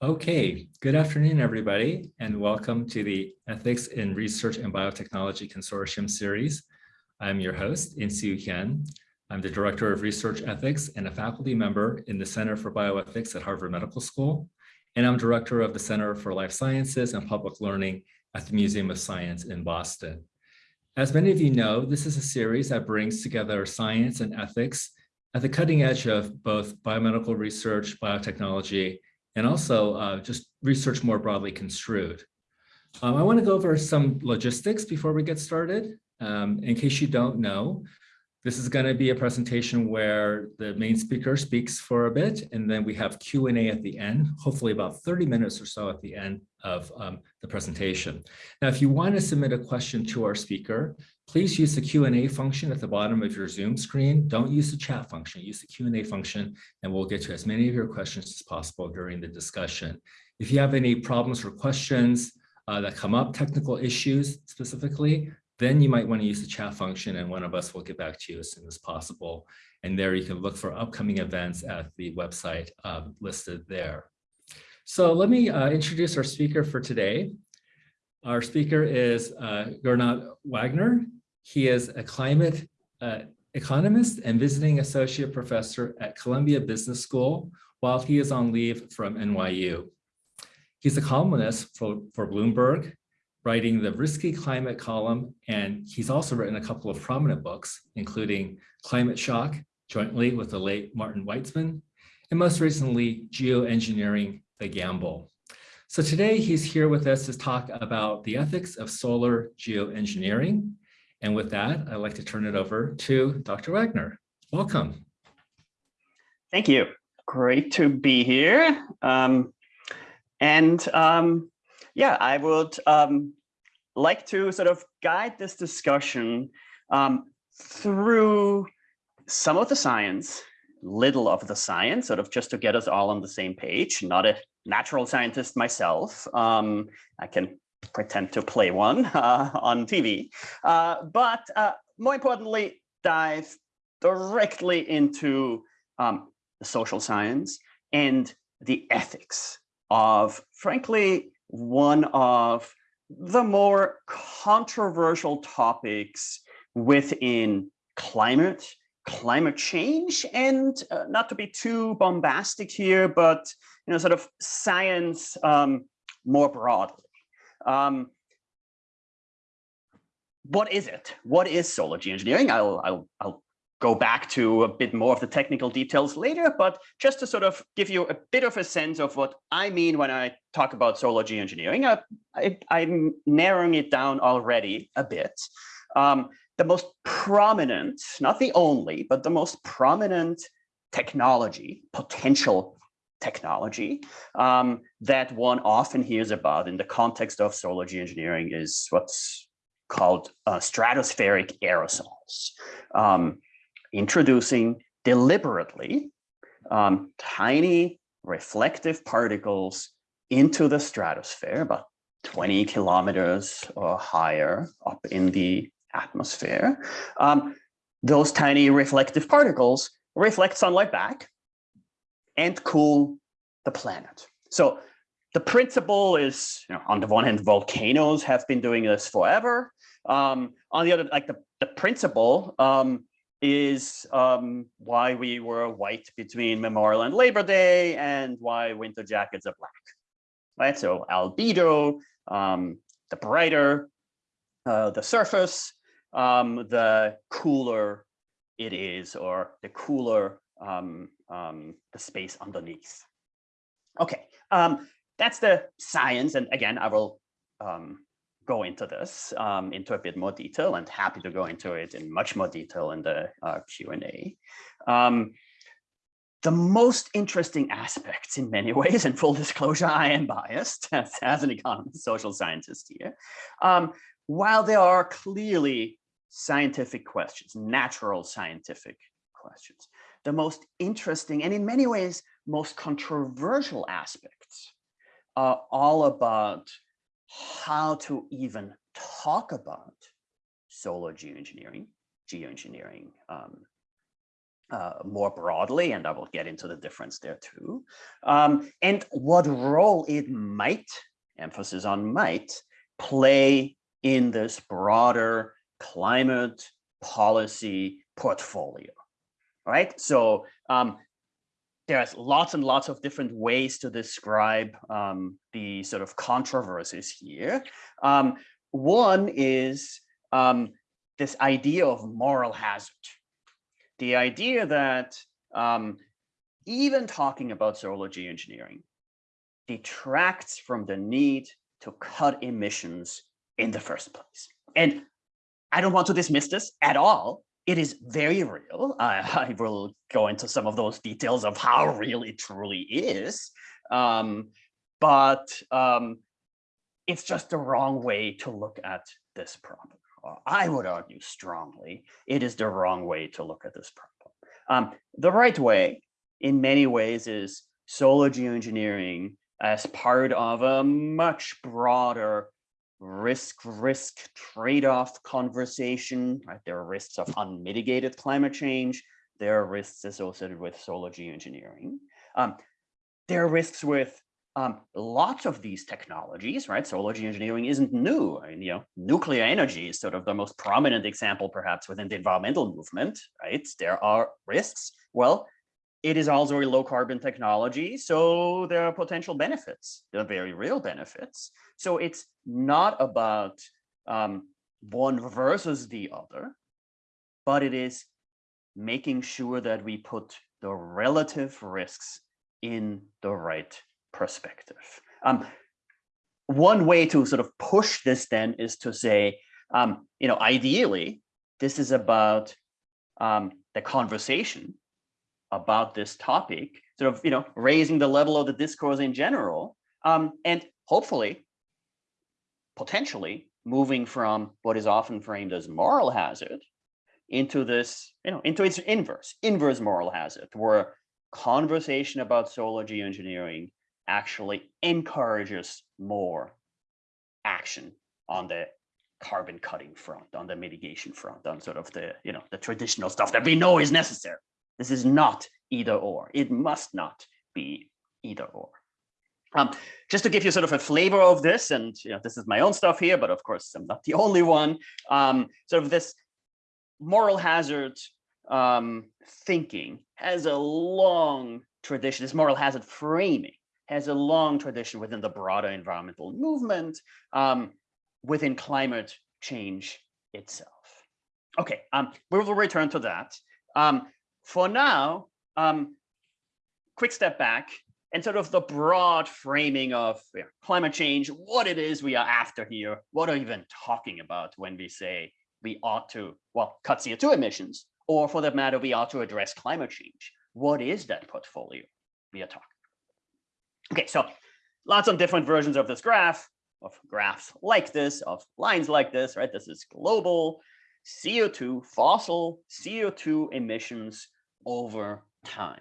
Okay, good afternoon, everybody, and welcome to the Ethics in Research and Biotechnology Consortium series. I'm your host, Insoo Hyun. I'm the Director of Research Ethics and a faculty member in the Center for Bioethics at Harvard Medical School. And I'm Director of the Center for Life Sciences and Public Learning at the Museum of Science in Boston. As many of you know, this is a series that brings together science and ethics at the cutting edge of both biomedical research, biotechnology, and also uh, just research more broadly construed. Um, I want to go over some logistics before we get started. Um, in case you don't know, this is going to be a presentation where the main speaker speaks for a bit, and then we have Q&A at the end, hopefully about 30 minutes or so at the end of um, the presentation. Now, if you want to submit a question to our speaker, please use the Q&A function at the bottom of your Zoom screen. Don't use the chat function, use the Q&A function, and we'll get to as many of your questions as possible during the discussion. If you have any problems or questions uh, that come up, technical issues specifically, then you might want to use the chat function and one of us will get back to you as soon as possible. And there you can look for upcoming events at the website uh, listed there. So let me uh, introduce our speaker for today. Our speaker is uh, Gernot Wagner. He is a climate uh, economist and visiting associate professor at Columbia Business School while he is on leave from NYU. He's a columnist for, for Bloomberg writing the Risky Climate column, and he's also written a couple of prominent books, including Climate Shock, jointly with the late Martin Weitzman, and most recently, Geoengineering the Gamble. So today he's here with us to talk about the ethics of solar geoengineering. And with that, I'd like to turn it over to Dr. Wagner. Welcome. Thank you. Great to be here. Um, and um, yeah, I would um, like to sort of guide this discussion um, through some of the science, little of the science, sort of just to get us all on the same page. Not a natural scientist myself. Um, I can pretend to play one uh, on TV, uh, but uh, more importantly, dive directly into um, the social science and the ethics of, frankly, one of the more controversial topics within climate, climate change, and uh, not to be too bombastic here, but you know, sort of science um, more broadly. Um, what is it? What is solar geoengineering? I'll, I'll, I'll go back to a bit more of the technical details later, but just to sort of give you a bit of a sense of what I mean when I talk about solar geoengineering, I, i'm narrowing it down already a bit. Um, the most prominent, not the only, but the most prominent technology, potential technology um, that one often hears about in the context of solar geoengineering is what's called uh, stratospheric aerosols. Um, introducing deliberately um, tiny reflective particles into the stratosphere, about 20 kilometers or higher up in the atmosphere. Um, those tiny reflective particles reflect sunlight back and cool the planet. So the principle is, you know, on the one hand, volcanoes have been doing this forever. Um, on the other, like the, the principle um, is um, why we were white between Memorial and Labor Day and why winter jackets are black, right? So albedo, um, the brighter uh, the surface, um, the cooler it is, or the cooler um, um, the space underneath. Okay, um, that's the science. And again, I will um, go into this um, into a bit more detail and happy to go into it in much more detail in the uh, Q&A. Um, the most interesting aspects in many ways, and full disclosure, I am biased as, as an economist, social scientist here. Um, while there are clearly scientific questions, natural scientific questions, the most interesting and in many ways most controversial aspects are all about how to even talk about solar geoengineering, geoengineering um, uh, more broadly, and I will get into the difference there too, um, and what role it might, emphasis on might, play in this broader climate policy portfolio, right? So um, there's lots and lots of different ways to describe um, the sort of controversies here. Um, one is um, this idea of moral hazard. The idea that um, even talking about solar geoengineering detracts from the need to cut emissions in the first place. And I don't want to dismiss this at all. It is very real. I, I will go into some of those details of how real it truly is. Um, but um, it's just the wrong way to look at this problem. I would argue strongly it is the wrong way to look at this problem. Um, the right way, in many ways, is solar geoengineering as part of a much broader risk risk trade-off conversation right? There are risks of unmitigated climate change. There are risks associated with solar geoengineering. Um, there are risks with um, lots of these technologies right? Solar geoengineering isn't new. I mean, you know nuclear energy is sort of the most prominent example perhaps within the environmental movement right? There are risks. Well it is also a low carbon technology, so there are potential benefits. There are very real benefits. So it's not about um, one versus the other, but it is making sure that we put the relative risks in the right perspective. Um, one way to sort of push this then is to say, um, you know, ideally, this is about um, the conversation about this topic, sort of, you know, raising the level of the discourse in general, um, and hopefully, potentially moving from what is often framed as moral hazard into this, you know, into its inverse, inverse moral hazard, where conversation about solar geoengineering actually encourages more action on the carbon cutting front, on the mitigation front, on sort of the, you know, the traditional stuff that we know is necessary. This is not either or. It must not be either or. Um, just to give you sort of a flavor of this, and you know, this is my own stuff here, but of course I'm not the only one. Um, sort of this moral hazard um, thinking has a long tradition. This moral hazard framing has a long tradition within the broader environmental movement, um, within climate change itself. Okay, um, we will return to that. For now, um, quick step back and sort of the broad framing of you know, climate change, what it is we are after here, what are we even talking about when we say we ought to, well, cut CO2 emissions, or for that matter, we ought to address climate change. What is that portfolio we are talking? Okay, so lots of different versions of this graph, of graphs like this, of lines like this, right? This is global CO2, fossil CO2 emissions over time.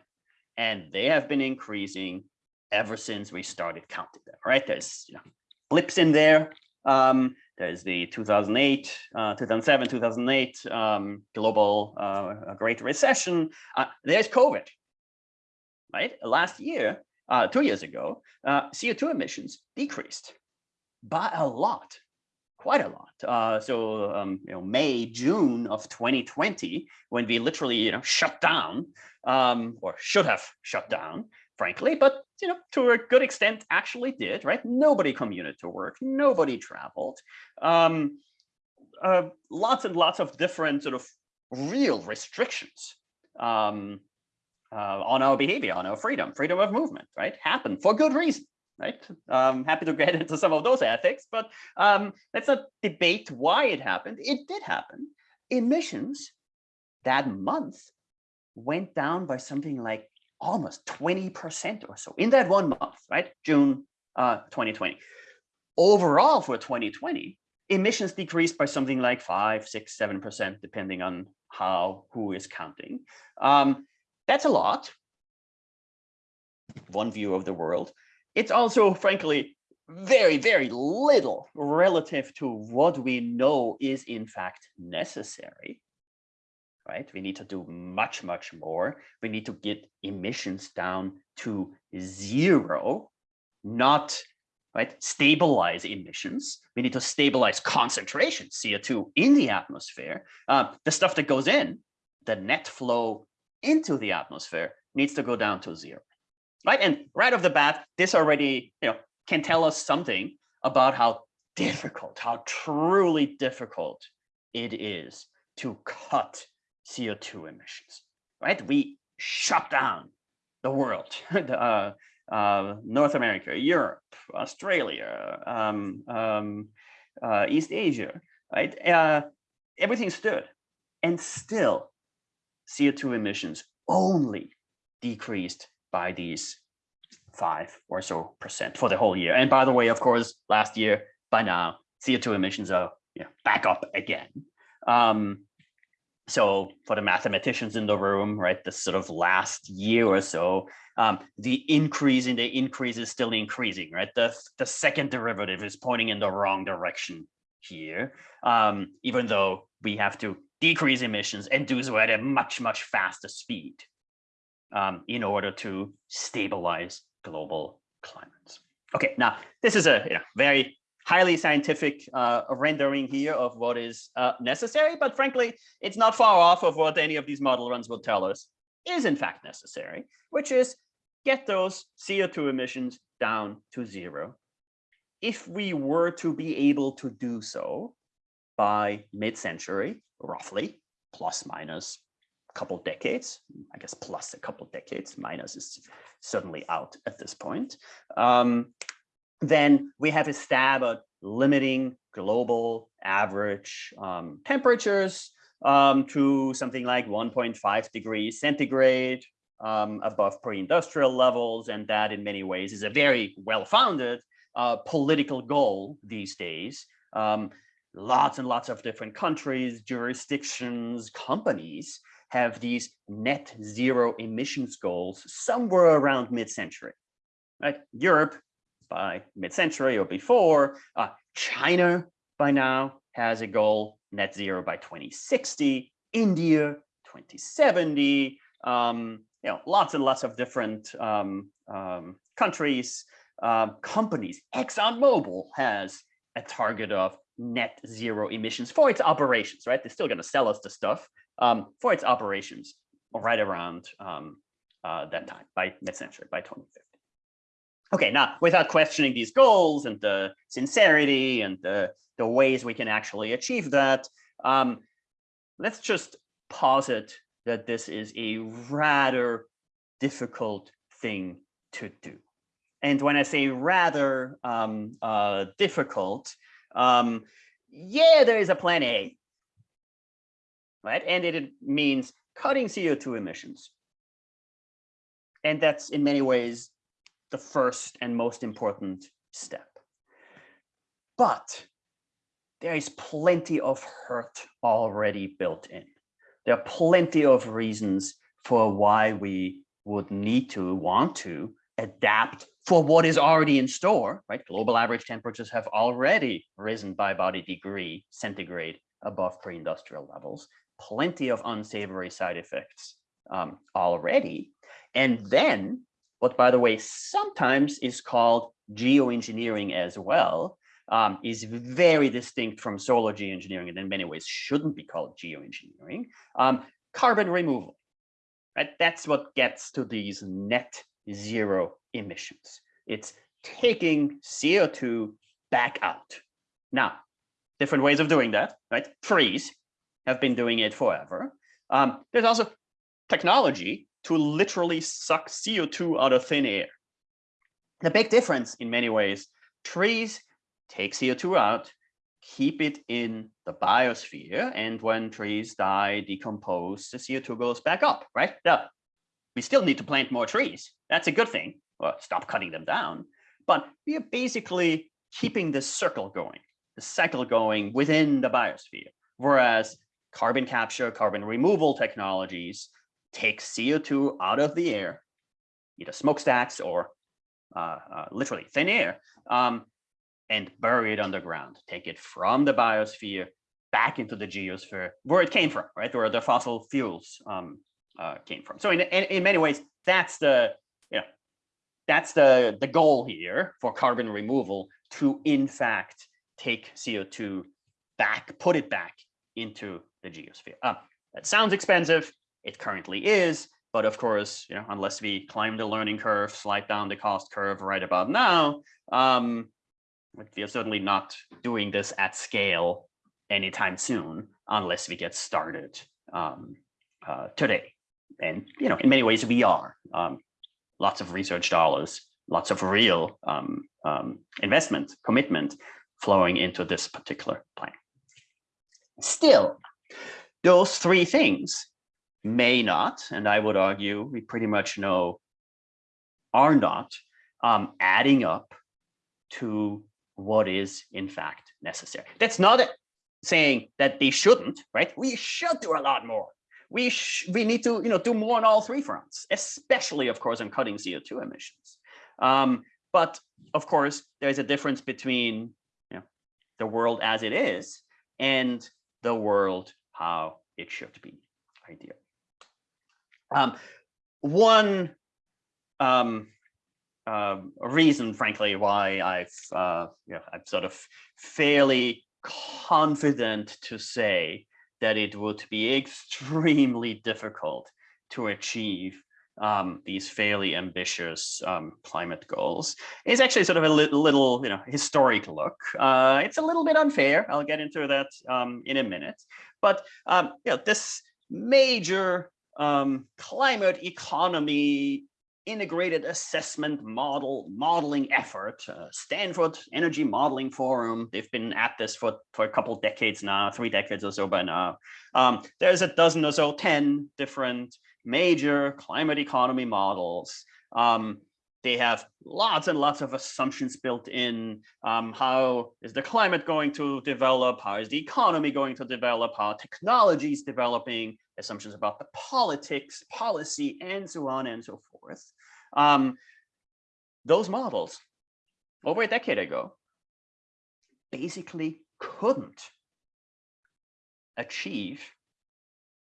And they have been increasing ever since we started counting them, right? There's you know, blips in there. Um, there's the 2008, uh, 2007, 2008 um, global uh, Great Recession. Uh, there's COVID, right? Last year, uh, two years ago, uh, CO2 emissions decreased by a lot quite a lot. Uh, so, um, you know, May, June of 2020, when we literally, you know, shut down um, or should have shut down, frankly, but, you know, to a good extent actually did, right? Nobody commuted to work, nobody traveled. Um, uh, lots and lots of different sort of real restrictions um, uh, on our behavior, on our freedom, freedom of movement, right? Happened for good reason right? Um, happy to get into some of those ethics, but um, let's not debate why it happened. It did happen. Emissions that month went down by something like almost 20% or so in that one month, right? June uh, 2020. Overall for 2020, emissions decreased by something like five, six, seven percent, depending on how who is counting. Um, that's a lot. One view of the world. It's also, frankly, very, very little relative to what we know is in fact necessary, right? We need to do much, much more. We need to get emissions down to zero, not right, stabilize emissions. We need to stabilize concentration, CO2 in the atmosphere. Uh, the stuff that goes in, the net flow into the atmosphere needs to go down to zero, right? And right off the bat, this already you know, can tell us something about how difficult, how truly difficult it is to cut CO2 emissions, right? We shut down the world, uh, uh, North America, Europe, Australia, um, um, uh, East Asia, right? Uh, everything stood. And still, CO2 emissions only decreased by these five or so percent for the whole year. And by the way, of course, last year, by now, CO2 emissions are you know, back up again. Um, so for the mathematicians in the room, right, the sort of last year or so, um, the increase in the increase is still increasing, right? The, the second derivative is pointing in the wrong direction here, um, even though we have to decrease emissions and do so at a much, much faster speed um, in order to stabilize global climates. Okay, now this is a you know, very highly scientific uh, rendering here of what is uh, necessary, but frankly, it's not far off of what any of these model runs will tell us is in fact necessary, which is get those CO2 emissions down to zero. If we were to be able to do so by mid-century, roughly, plus minus couple decades, I guess plus a couple decades, minus is certainly out at this point, um, then we have a stab at limiting global average um, temperatures um, to something like 1.5 degrees centigrade um, above pre-industrial levels. And that in many ways is a very well-founded uh, political goal these days. Um, lots and lots of different countries, jurisdictions, companies have these net zero emissions goals somewhere around mid-century. Right? Europe by mid-century or before. Uh, China by now has a goal net zero by 2060, India 2070, um, you know, lots and lots of different um, um, countries, uh, companies. ExxonMobil has a target of net zero emissions for its operations, right? They're still going to sell us the stuff um, for its operations right around um, uh, that time by mid-century, by 2050. Okay, now without questioning these goals and the sincerity and the, the ways we can actually achieve that, um, let's just posit that this is a rather difficult thing to do. And when I say rather um, uh, difficult, um, yeah, there is a plan A, right? And it means cutting CO2 emissions. And that's in many ways the first and most important step. But there is plenty of hurt already built in. There are plenty of reasons for why we would need to want to adapt for what is already in store, right? Global average temperatures have already risen by about a degree centigrade above pre-industrial levels. Plenty of unsavory side effects um, already. And then what by the way, sometimes is called geoengineering as well, um, is very distinct from solar geoengineering and in many ways shouldn't be called geoengineering. Um, carbon removal, right? That's what gets to these net zero emissions. It's taking CO2 back out. Now, different ways of doing that, right? Trees have been doing it forever. Um, there's also technology to literally suck CO2 out of thin air. The big difference in many ways, trees take CO2 out, keep it in the biosphere, and when trees die, decompose, the CO2 goes back up, right? Now, we still need to plant more trees. That's a good thing, or stop cutting them down. But we are basically keeping the circle going, the cycle going within the biosphere. Whereas carbon capture, carbon removal technologies take CO2 out of the air, either smokestacks or uh, uh, literally thin air, um, and bury it underground. Take it from the biosphere back into the geosphere where it came from, right? Where the fossil fuels um, uh, came from. So in, in, in many ways, that's the, you know, that's the, the goal here for carbon removal to in fact take CO2 back, put it back into the geosphere. Uh, that sounds expensive. It currently is, but of course, you know, unless we climb the learning curve, slide down the cost curve right about now, um, we are certainly not doing this at scale anytime soon, unless we get started um, uh, today. And you know, in many ways, we are. Um, lots of research dollars, lots of real um, um, investment, commitment flowing into this particular plan. Still, those three things may not, and I would argue we pretty much know are not um, adding up to what is in fact necessary. That's not saying that they shouldn't, right? We should do a lot more. We we need to you know do more on all three fronts, especially of course on cutting CO2 emissions. Um, but of course, there's a difference between you know, the world as it is and the world how it should be ideal. Um, one um, uh, reason, frankly, why I've uh, you know, I'm sort of fairly confident to say that it would be extremely difficult to achieve um, these fairly ambitious um, climate goals is actually sort of a li little, you know, historic look. Uh, it's a little bit unfair. I'll get into that um, in a minute. But um, you know, this major um, climate economy integrated assessment model modeling effort, uh, Stanford Energy Modeling Forum. They've been at this for, for a couple decades now, three decades or so by now. Um, there's a dozen or so, 10 different major climate economy models. Um, they have lots and lots of assumptions built in. Um, how is the climate going to develop? How is the economy going to develop? How technology is developing? Assumptions about the politics, policy, and so on and so forth. Um, those models over a decade ago basically couldn't achieve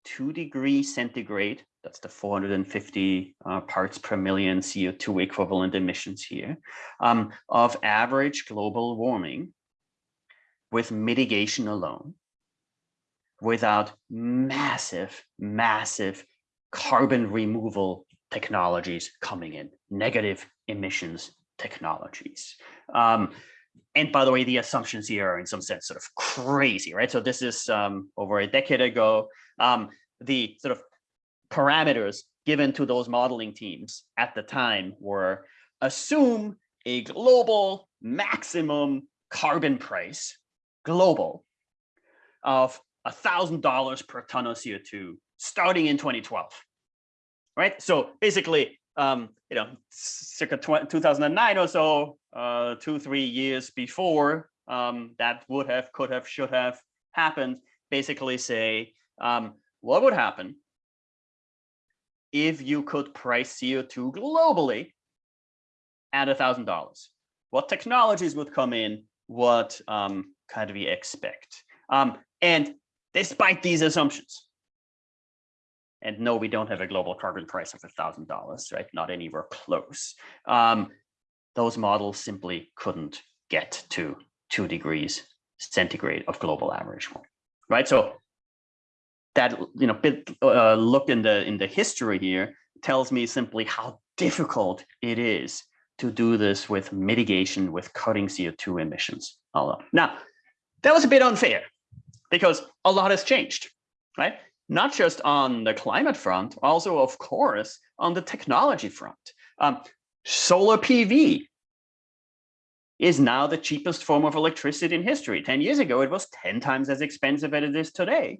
two degrees centigrade, that's the 450 uh, parts per million CO2 equivalent emissions here, um, of average global warming with mitigation alone without massive, massive carbon removal technologies coming in, negative emissions technologies. Um, and by the way, the assumptions here are in some sense sort of crazy, right? So this is um, over a decade ago. Um, the sort of parameters given to those modeling teams at the time were assume a global maximum carbon price, global, of $1,000 per ton of CO2 starting in 2012 right? So basically, um, you know, circa 2009 or so, uh, two, three years before um, that would have, could have, should have happened, basically say, um, what would happen if you could price CO2 globally at thousand dollars? What technologies would come in? What um, kind of we expect? Um, and despite these assumptions, and no, we don't have a global carbon price of $1,000, right? Not anywhere close. Um, those models simply couldn't get to two degrees centigrade of global average right? So that you know bit uh, look in the in the history here tells me simply how difficult it is to do this with mitigation with cutting CO2 emissions alone. Now, that was a bit unfair because a lot has changed, right? not just on the climate front, also, of course, on the technology front. Um, solar PV is now the cheapest form of electricity in history. 10 years ago, it was 10 times as expensive as it is today.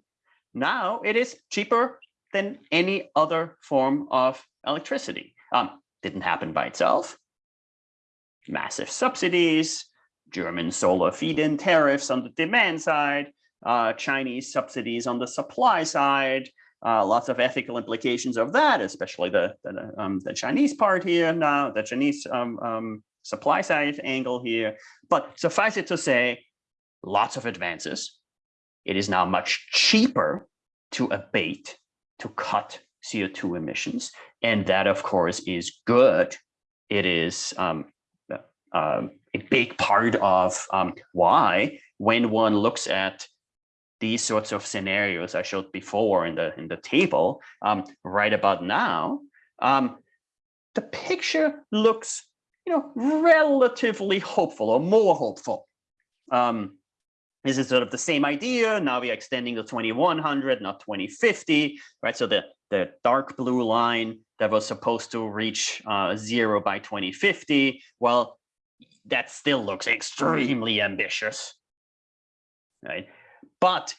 Now it is cheaper than any other form of electricity. Um, didn't happen by itself. Massive subsidies, German solar feed-in tariffs on the demand side, uh, Chinese subsidies on the supply side, uh, lots of ethical implications of that, especially the the, um, the Chinese part here now, the Chinese um, um, supply side angle here. But suffice it to say, lots of advances, it is now much cheaper to abate, to cut CO2 emissions. And that, of course, is good. It is um, uh, a big part of um, why, when one looks at these sorts of scenarios I showed before in the in the table, um, right about now, um, the picture looks, you know, relatively hopeful or more hopeful. Um, this is sort of the same idea. Now we're extending to 2100, not 2050, right? So the, the dark blue line that was supposed to reach uh, zero by 2050, well, that still looks extremely ambitious, right? But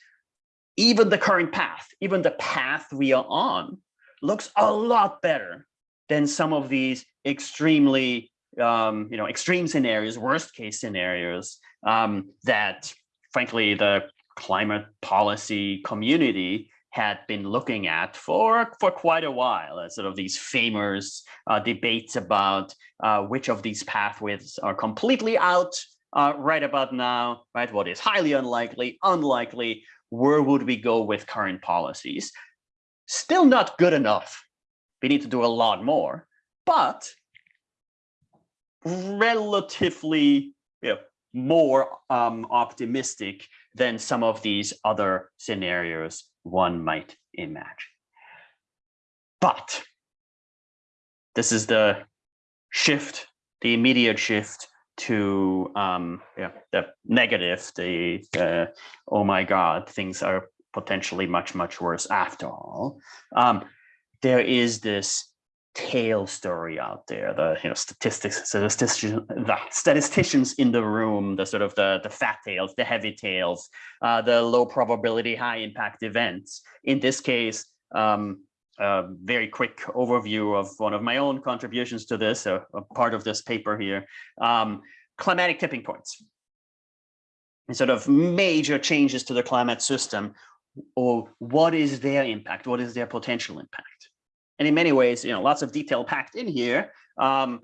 even the current path, even the path we are on, looks a lot better than some of these extremely, um, you know, extreme scenarios, worst case scenarios um, that, frankly, the climate policy community had been looking at for for quite a while uh, sort of these famous uh, debates about uh, which of these pathways are completely out uh, right about now right? What is highly unlikely unlikely? Where would we go with current policies? Still not good enough. We need to do a lot more but relatively you know, more um, optimistic than some of these other scenarios one might imagine. But this is the shift, the immediate shift to um, yeah, the negative, the, the, oh my God, things are potentially much, much worse after all. Um, there is this tail story out there the you know statistics statisticians the statisticians in the room the sort of the the fat tails the heavy tails uh, the low probability high impact events. In this case um, a very quick overview of one of my own contributions to this a, a part of this paper here. Um, climatic tipping points. Sort of major changes to the climate system. Or what is their impact? What is their potential impact and in many ways, you know, lots of detail packed in here. Um,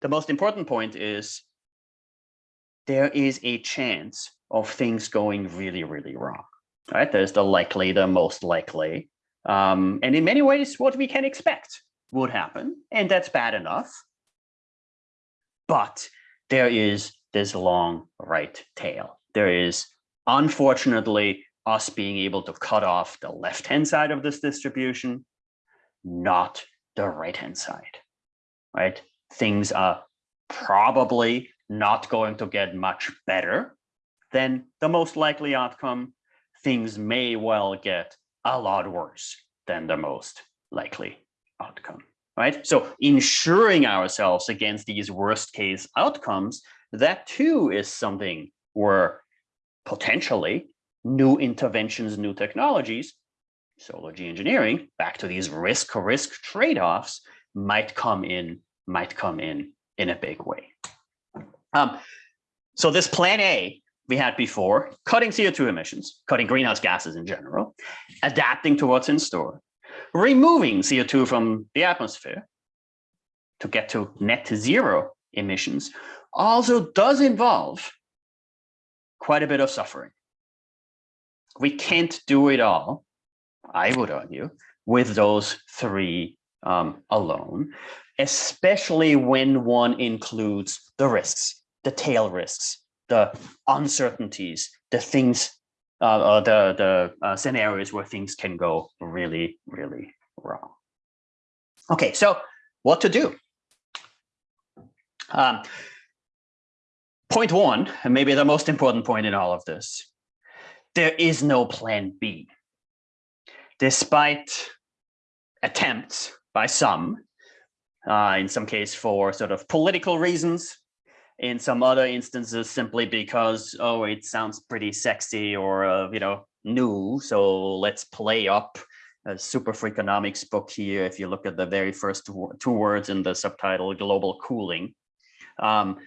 the most important point is there is a chance of things going really, really wrong. Right? There's the likely, the most likely. Um, and in many ways, what we can expect would happen, and that's bad enough. But there is this long right tail. There is, unfortunately, us being able to cut off the left-hand side of this distribution not the right-hand side, right? Things are probably not going to get much better than the most likely outcome. Things may well get a lot worse than the most likely outcome, right? So ensuring ourselves against these worst case outcomes, that too is something where potentially new interventions, new technologies solar geoengineering, back to these risk risk trade-offs, might come in, might come in in a big way. Um, so this plan A we had before, cutting CO2 emissions, cutting greenhouse gases in general, adapting to what's in store, removing CO2 from the atmosphere to get to net zero emissions also does involve quite a bit of suffering. We can't do it all I would argue, with those three um, alone, especially when one includes the risks, the tail risks, the uncertainties, the things, uh, uh, the, the uh, scenarios where things can go really, really wrong. Okay, so what to do? Um, point one, and maybe the most important point in all of this, there is no plan B despite attempts by some, uh, in some case for sort of political reasons, in some other instances simply because, oh, it sounds pretty sexy or, uh, you know, new, so let's play up a SuperFreakonomics book here. If you look at the very first two words in the subtitle, global cooling, um,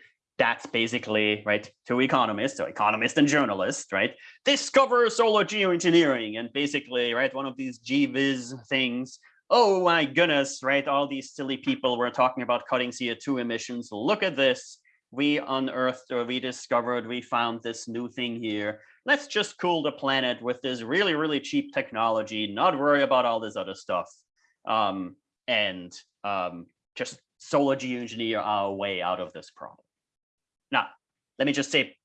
that's basically right two economists so economists and journalists right discover solar geoengineering and basically right one of these gviz things oh my goodness right all these silly people were talking about cutting co2 emissions look at this we unearthed or we discovered, we found this new thing here. Let's just cool the planet with this really, really cheap technology, not worry about all this other stuff. Um, and um, just solar geoengineer our way out of this problem. Now, let me just say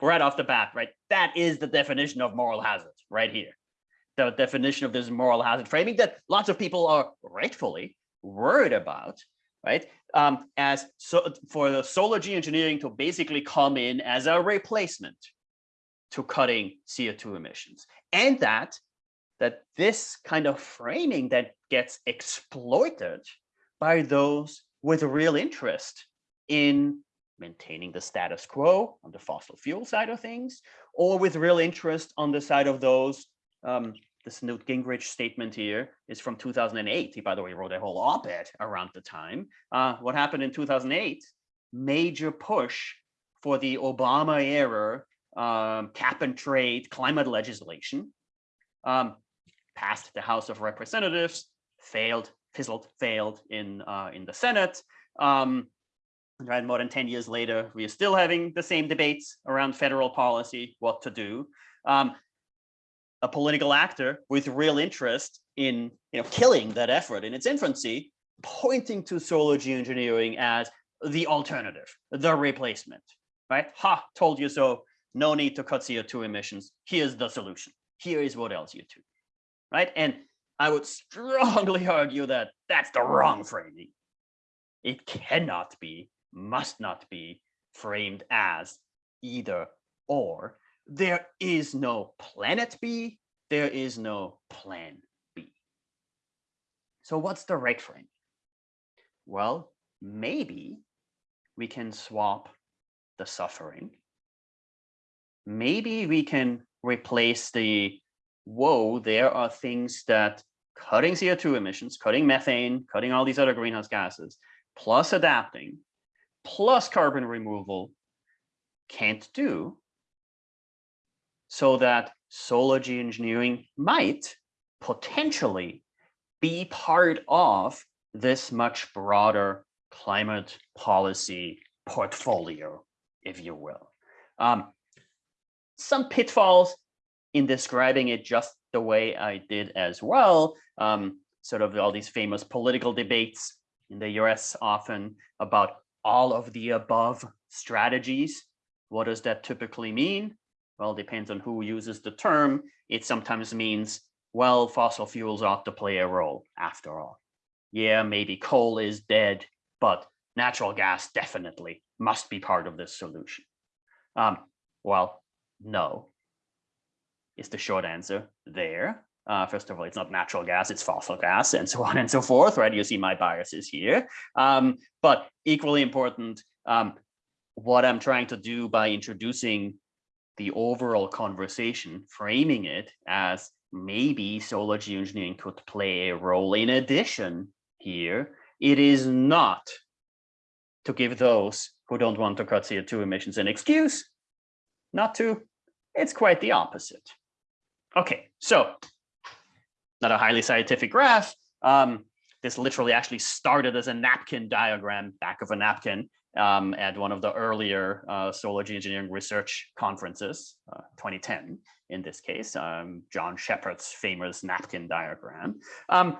right off the bat, right? That is the definition of moral hazard right here. The definition of this moral hazard framing that lots of people are rightfully worried about, right? Um, as so for the solar geoengineering to basically come in as a replacement to cutting CO2 emissions. And that that this kind of framing that gets exploited by those with real interest in maintaining the status quo on the fossil fuel side of things, or with real interest on the side of those, um, this Newt Gingrich statement here is from 2008. He, by the way, wrote a whole op-ed around the time. Uh, what happened in 2008? Major push for the Obama era um, cap and trade climate legislation. Um, passed the House of Representatives, failed, fizzled, failed in uh, in the Senate. Um, right, more than 10 years later, we are still having the same debates around federal policy, what to do. Um, a political actor with real interest in you know, killing that effort in its infancy, pointing to solar geoengineering as the alternative, the replacement, right? Ha, told you so. No need to cut CO2 emissions. Here's the solution. Here is what else you do right? And I would strongly argue that that's the wrong framing. It cannot be, must not be framed as either or. There is no planet B, there is no plan B. So what's the right frame? Well, maybe we can swap the suffering. Maybe we can replace the whoa, there are things that cutting CO2 emissions, cutting methane, cutting all these other greenhouse gases, plus adapting, plus carbon removal can't do so that solar geoengineering might potentially be part of this much broader climate policy portfolio, if you will. Um, some pitfalls in describing it just the way I did as well, um, sort of all these famous political debates in the US often about all of the above strategies. What does that typically mean? Well, depends on who uses the term. It sometimes means, well, fossil fuels ought to play a role after all. Yeah, maybe coal is dead, but natural gas definitely must be part of this solution. Um, well, no, is the short answer there. Uh, first of all, it's not natural gas, it's fossil gas and so on and so forth, right? You see my biases here. Um, but equally important, um, what I'm trying to do by introducing the overall conversation, framing it as maybe solar geoengineering could play a role in addition here, it is not to give those who don't want to cut CO2 emissions an excuse not to. It's quite the opposite. Okay, so not a highly scientific graph. Um, this literally actually started as a napkin diagram, back of a napkin, um, at one of the earlier uh, solar geoengineering research conferences, uh, 2010 in this case, um, John Shepherd's famous napkin diagram. Um,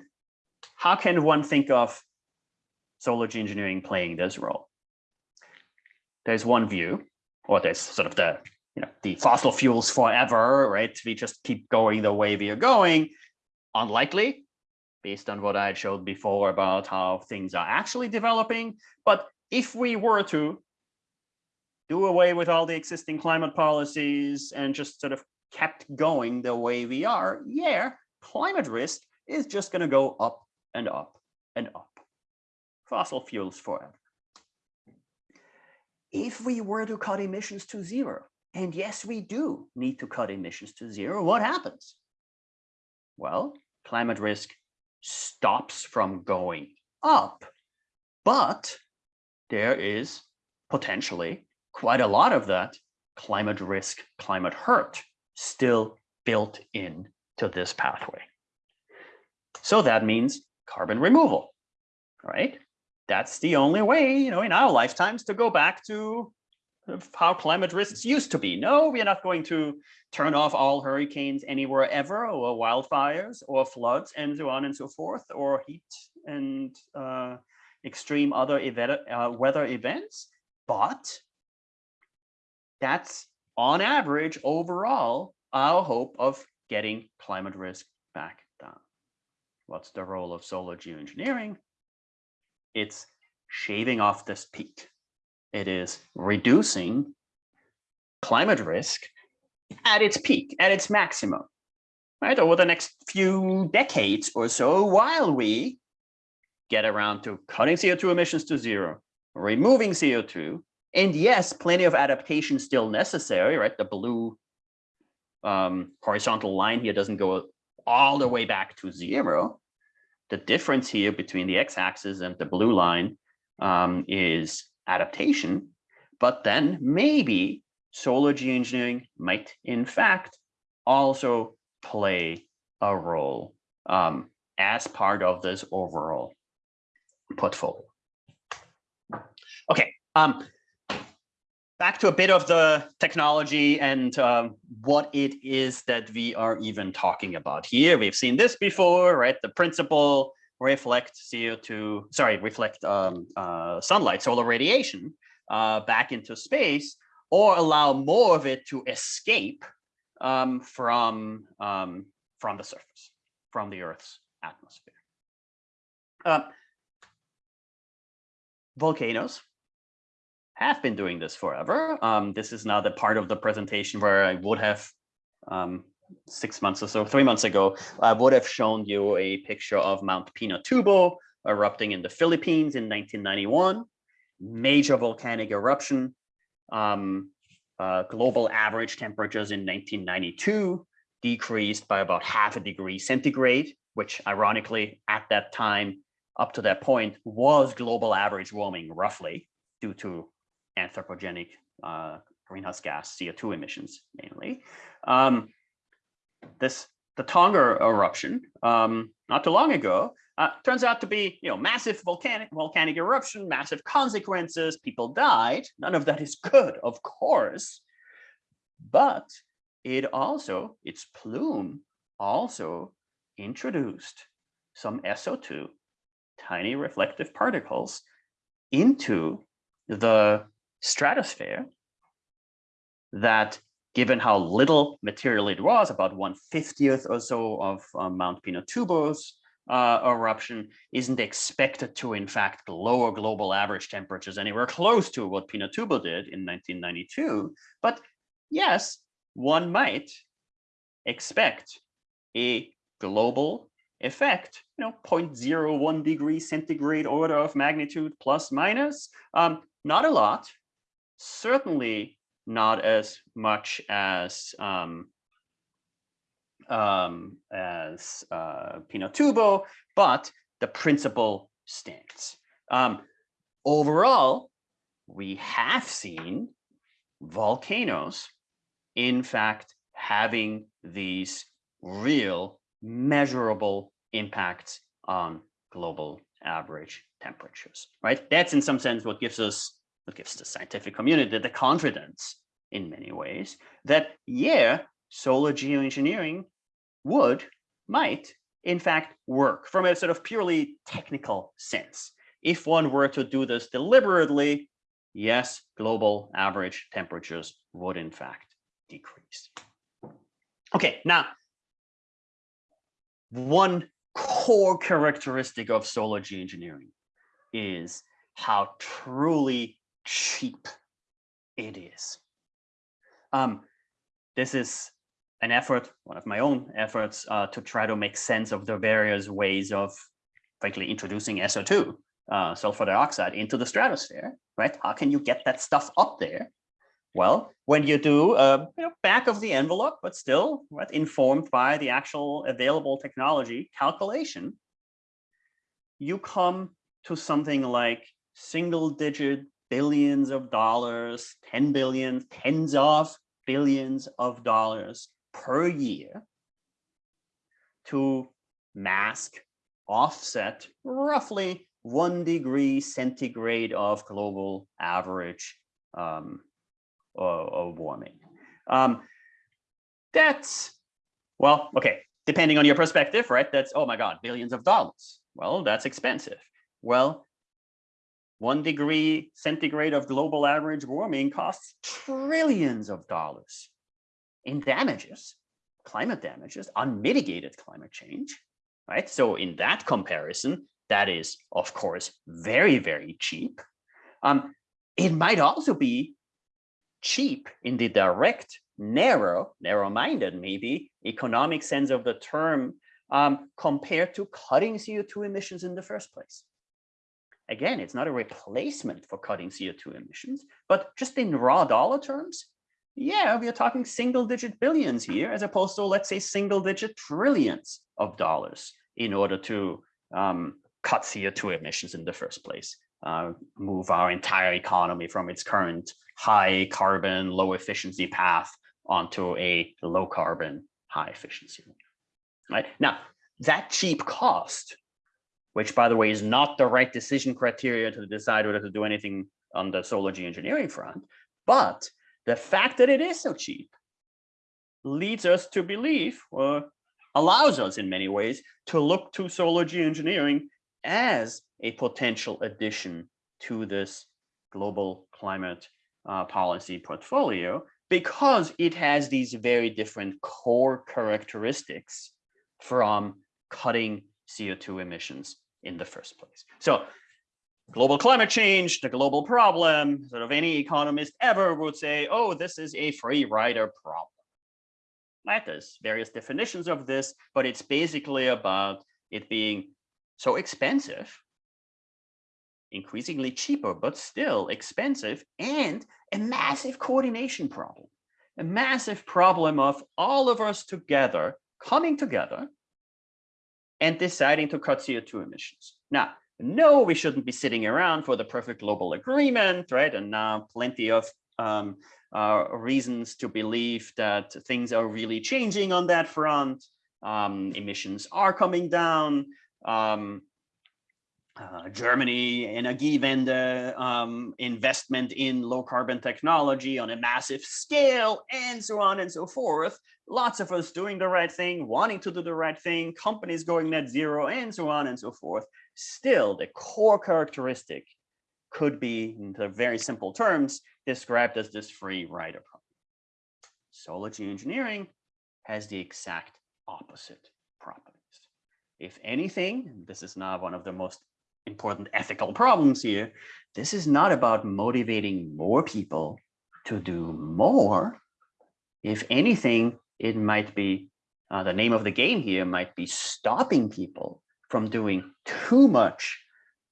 how can one think of solar geoengineering playing this role? There's one view, or there's sort of the you know, the fossil fuels forever, right? We just keep going the way we are going. Unlikely, based on what I showed before about how things are actually developing. But if we were to do away with all the existing climate policies and just sort of kept going the way we are, yeah, climate risk is just going to go up and up and up. Fossil fuels forever. If we were to cut emissions to zero, and yes, we do need to cut emissions to zero. What happens? Well, climate risk stops from going up, but there is potentially quite a lot of that climate risk, climate hurt still built in to this pathway. So that means carbon removal, right? that's the only way, you know, in our lifetimes to go back to how climate risks used to be. No, we are not going to turn off all hurricanes anywhere ever, or wildfires, or floods, and so on and so forth, or heat and uh, extreme other event, uh, weather events. But that's on average overall our hope of getting climate risk back down. What's the role of solar geoengineering? It's shaving off this peak. It is reducing climate risk at its peak, at its maximum, right? Over the next few decades or so, while we get around to cutting CO2 emissions to zero, removing CO2, and yes, plenty of adaptation still necessary, right? The blue um, horizontal line here doesn't go all the way back to zero. The difference here between the x-axis and the blue line um, is adaptation, but then maybe solar geoengineering might in fact also play a role um, as part of this overall portfolio. Okay, um, back to a bit of the technology and um, what it is that we are even talking about here. We've seen this before, right? The principle reflect CO2, sorry, reflect um, uh, sunlight, solar radiation uh, back into space, or allow more of it to escape um, from, um, from the surface, from the Earth's atmosphere. Uh, volcanoes have been doing this forever. Um, this is now the part of the presentation where I would have um, six months or so, three months ago, I would have shown you a picture of Mount Pinatubo erupting in the Philippines in 1991. Major volcanic eruption. Um, uh, global average temperatures in 1992 decreased by about half a degree centigrade, which ironically at that time, up to that point, was global average warming roughly due to anthropogenic uh, greenhouse gas CO2 emissions mainly. Um, this the Tonga eruption um, not too long ago uh, turns out to be you know massive volcanic volcanic eruption, massive consequences. People died. None of that is good, of course, but it also its plume also introduced some SO2, tiny reflective particles, into the stratosphere that given how little material it was, about 150th or so of uh, Mount Pinatubo's uh, eruption, isn't expected to, in fact, lower global average temperatures anywhere close to what Pinatubo did in 1992. But yes, one might expect a global effect, you know, 0.01 degree centigrade order of magnitude plus minus. Um, not a lot, certainly not as much as um, um, as uh, Pinatubo, but the principle stands. Um, overall, we have seen volcanoes, in fact, having these real measurable impacts on global average temperatures, right? That's in some sense what gives us it gives the scientific community the confidence in many ways that, yeah, solar geoengineering would, might, in fact, work from a sort of purely technical sense. If one were to do this deliberately, yes, global average temperatures would in fact decrease. Okay, now, one core characteristic of solar geoengineering is how truly cheap it is. Um, this is an effort, one of my own efforts, uh, to try to make sense of the various ways of, frankly, introducing SO2, uh, sulfur dioxide, into the stratosphere, right? How can you get that stuff up there? Well, when you do uh, you know, back of the envelope, but still right, informed by the actual available technology calculation, you come to something like single digit billions of dollars, 10 billion, tens of billions of dollars per year to mask, offset roughly one degree centigrade of global average um, of, warming. Um, that's, well, okay, depending on your perspective, right? That's, oh my God, billions of dollars. Well, that's expensive. Well, one degree centigrade of global average warming costs trillions of dollars in damages, climate damages, unmitigated climate change, right? So in that comparison, that is, of course, very, very cheap. Um, it might also be cheap in the direct, narrow, narrow-minded maybe, economic sense of the term um, compared to cutting CO2 emissions in the first place. Again, it's not a replacement for cutting CO2 emissions, but just in raw dollar terms, yeah, we are talking single digit billions here, as opposed to, let's say, single digit trillions of dollars in order to um, cut CO2 emissions in the first place, uh, move our entire economy from its current high carbon, low efficiency path onto a low carbon, high efficiency. Right now, that cheap cost which by the way is not the right decision criteria to decide whether to do anything on the solar geoengineering front. But the fact that it is so cheap leads us to believe, or allows us in many ways, to look to solar geoengineering as a potential addition to this global climate uh, policy portfolio because it has these very different core characteristics from cutting CO2 emissions in the first place. So global climate change, the global problem, sort of any economist ever would say, oh, this is a free rider problem. Right? There's various definitions of this, but it's basically about it being so expensive, increasingly cheaper, but still expensive, and a massive coordination problem. A massive problem of all of us together coming together and deciding to cut CO2 emissions. Now, no, we shouldn't be sitting around for the perfect global agreement, right? And now plenty of um, uh, reasons to believe that things are really changing on that front. Um, emissions are coming down. Um, uh, Germany, Energiewende, um, investment in low carbon technology on a massive scale, and so on and so forth. Lots of us doing the right thing, wanting to do the right thing, companies going net zero, and so on and so forth. Still, the core characteristic could be, in the very simple terms, described as this free rider problem. Solar geoengineering has the exact opposite properties. If anything, this is now one of the most important ethical problems here. This is not about motivating more people to do more. If anything, it might be uh, the name of the game here might be stopping people from doing too much,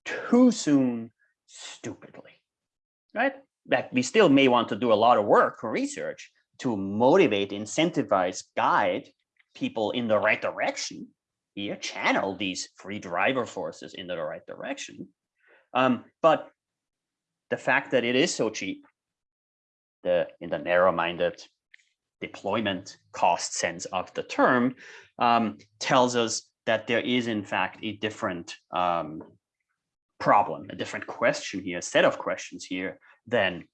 too soon, stupidly, right? That we still may want to do a lot of work or research to motivate, incentivize, guide people in the right direction here, channel these free driver forces in the right direction. Um, but the fact that it is so cheap, the in the narrow-minded deployment cost sense of the term, um, tells us that there is in fact a different um, problem, a different question here, a set of questions here than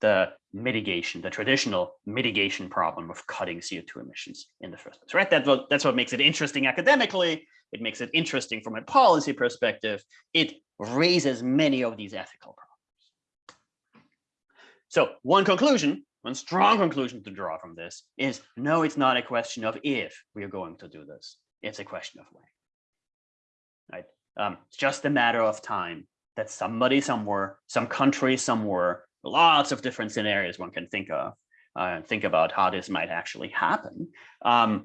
the mitigation, the traditional mitigation problem of cutting CO2 emissions in the first place, right? That's what, that's what makes it interesting academically. It makes it interesting from a policy perspective. It raises many of these ethical problems. So one conclusion, one strong conclusion to draw from this is no, it's not a question of if we are going to do this. It's a question of when, right? Um, it's just a matter of time that somebody somewhere, some country somewhere lots of different scenarios one can think of uh, think about how this might actually happen um,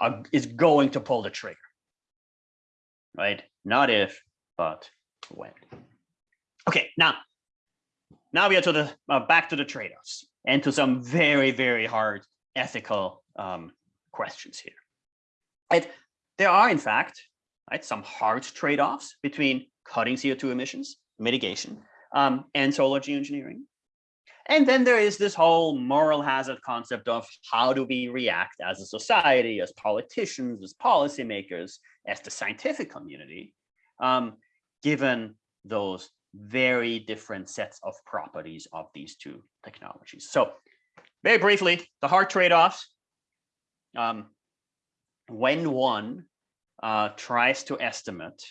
uh, is going to pull the trigger. Right? Not if but when. Okay now now we are to the uh, back to the trade-offs and to some very very hard ethical um, questions here. Right? There are in fact right some hard trade-offs between cutting co2 emissions mitigation um, and solar geoengineering. And then there is this whole moral hazard concept of how do we react as a society, as politicians, as policymakers, as the scientific community, um, given those very different sets of properties of these two technologies. So very briefly, the hard trade-offs. Um, when one uh, tries to estimate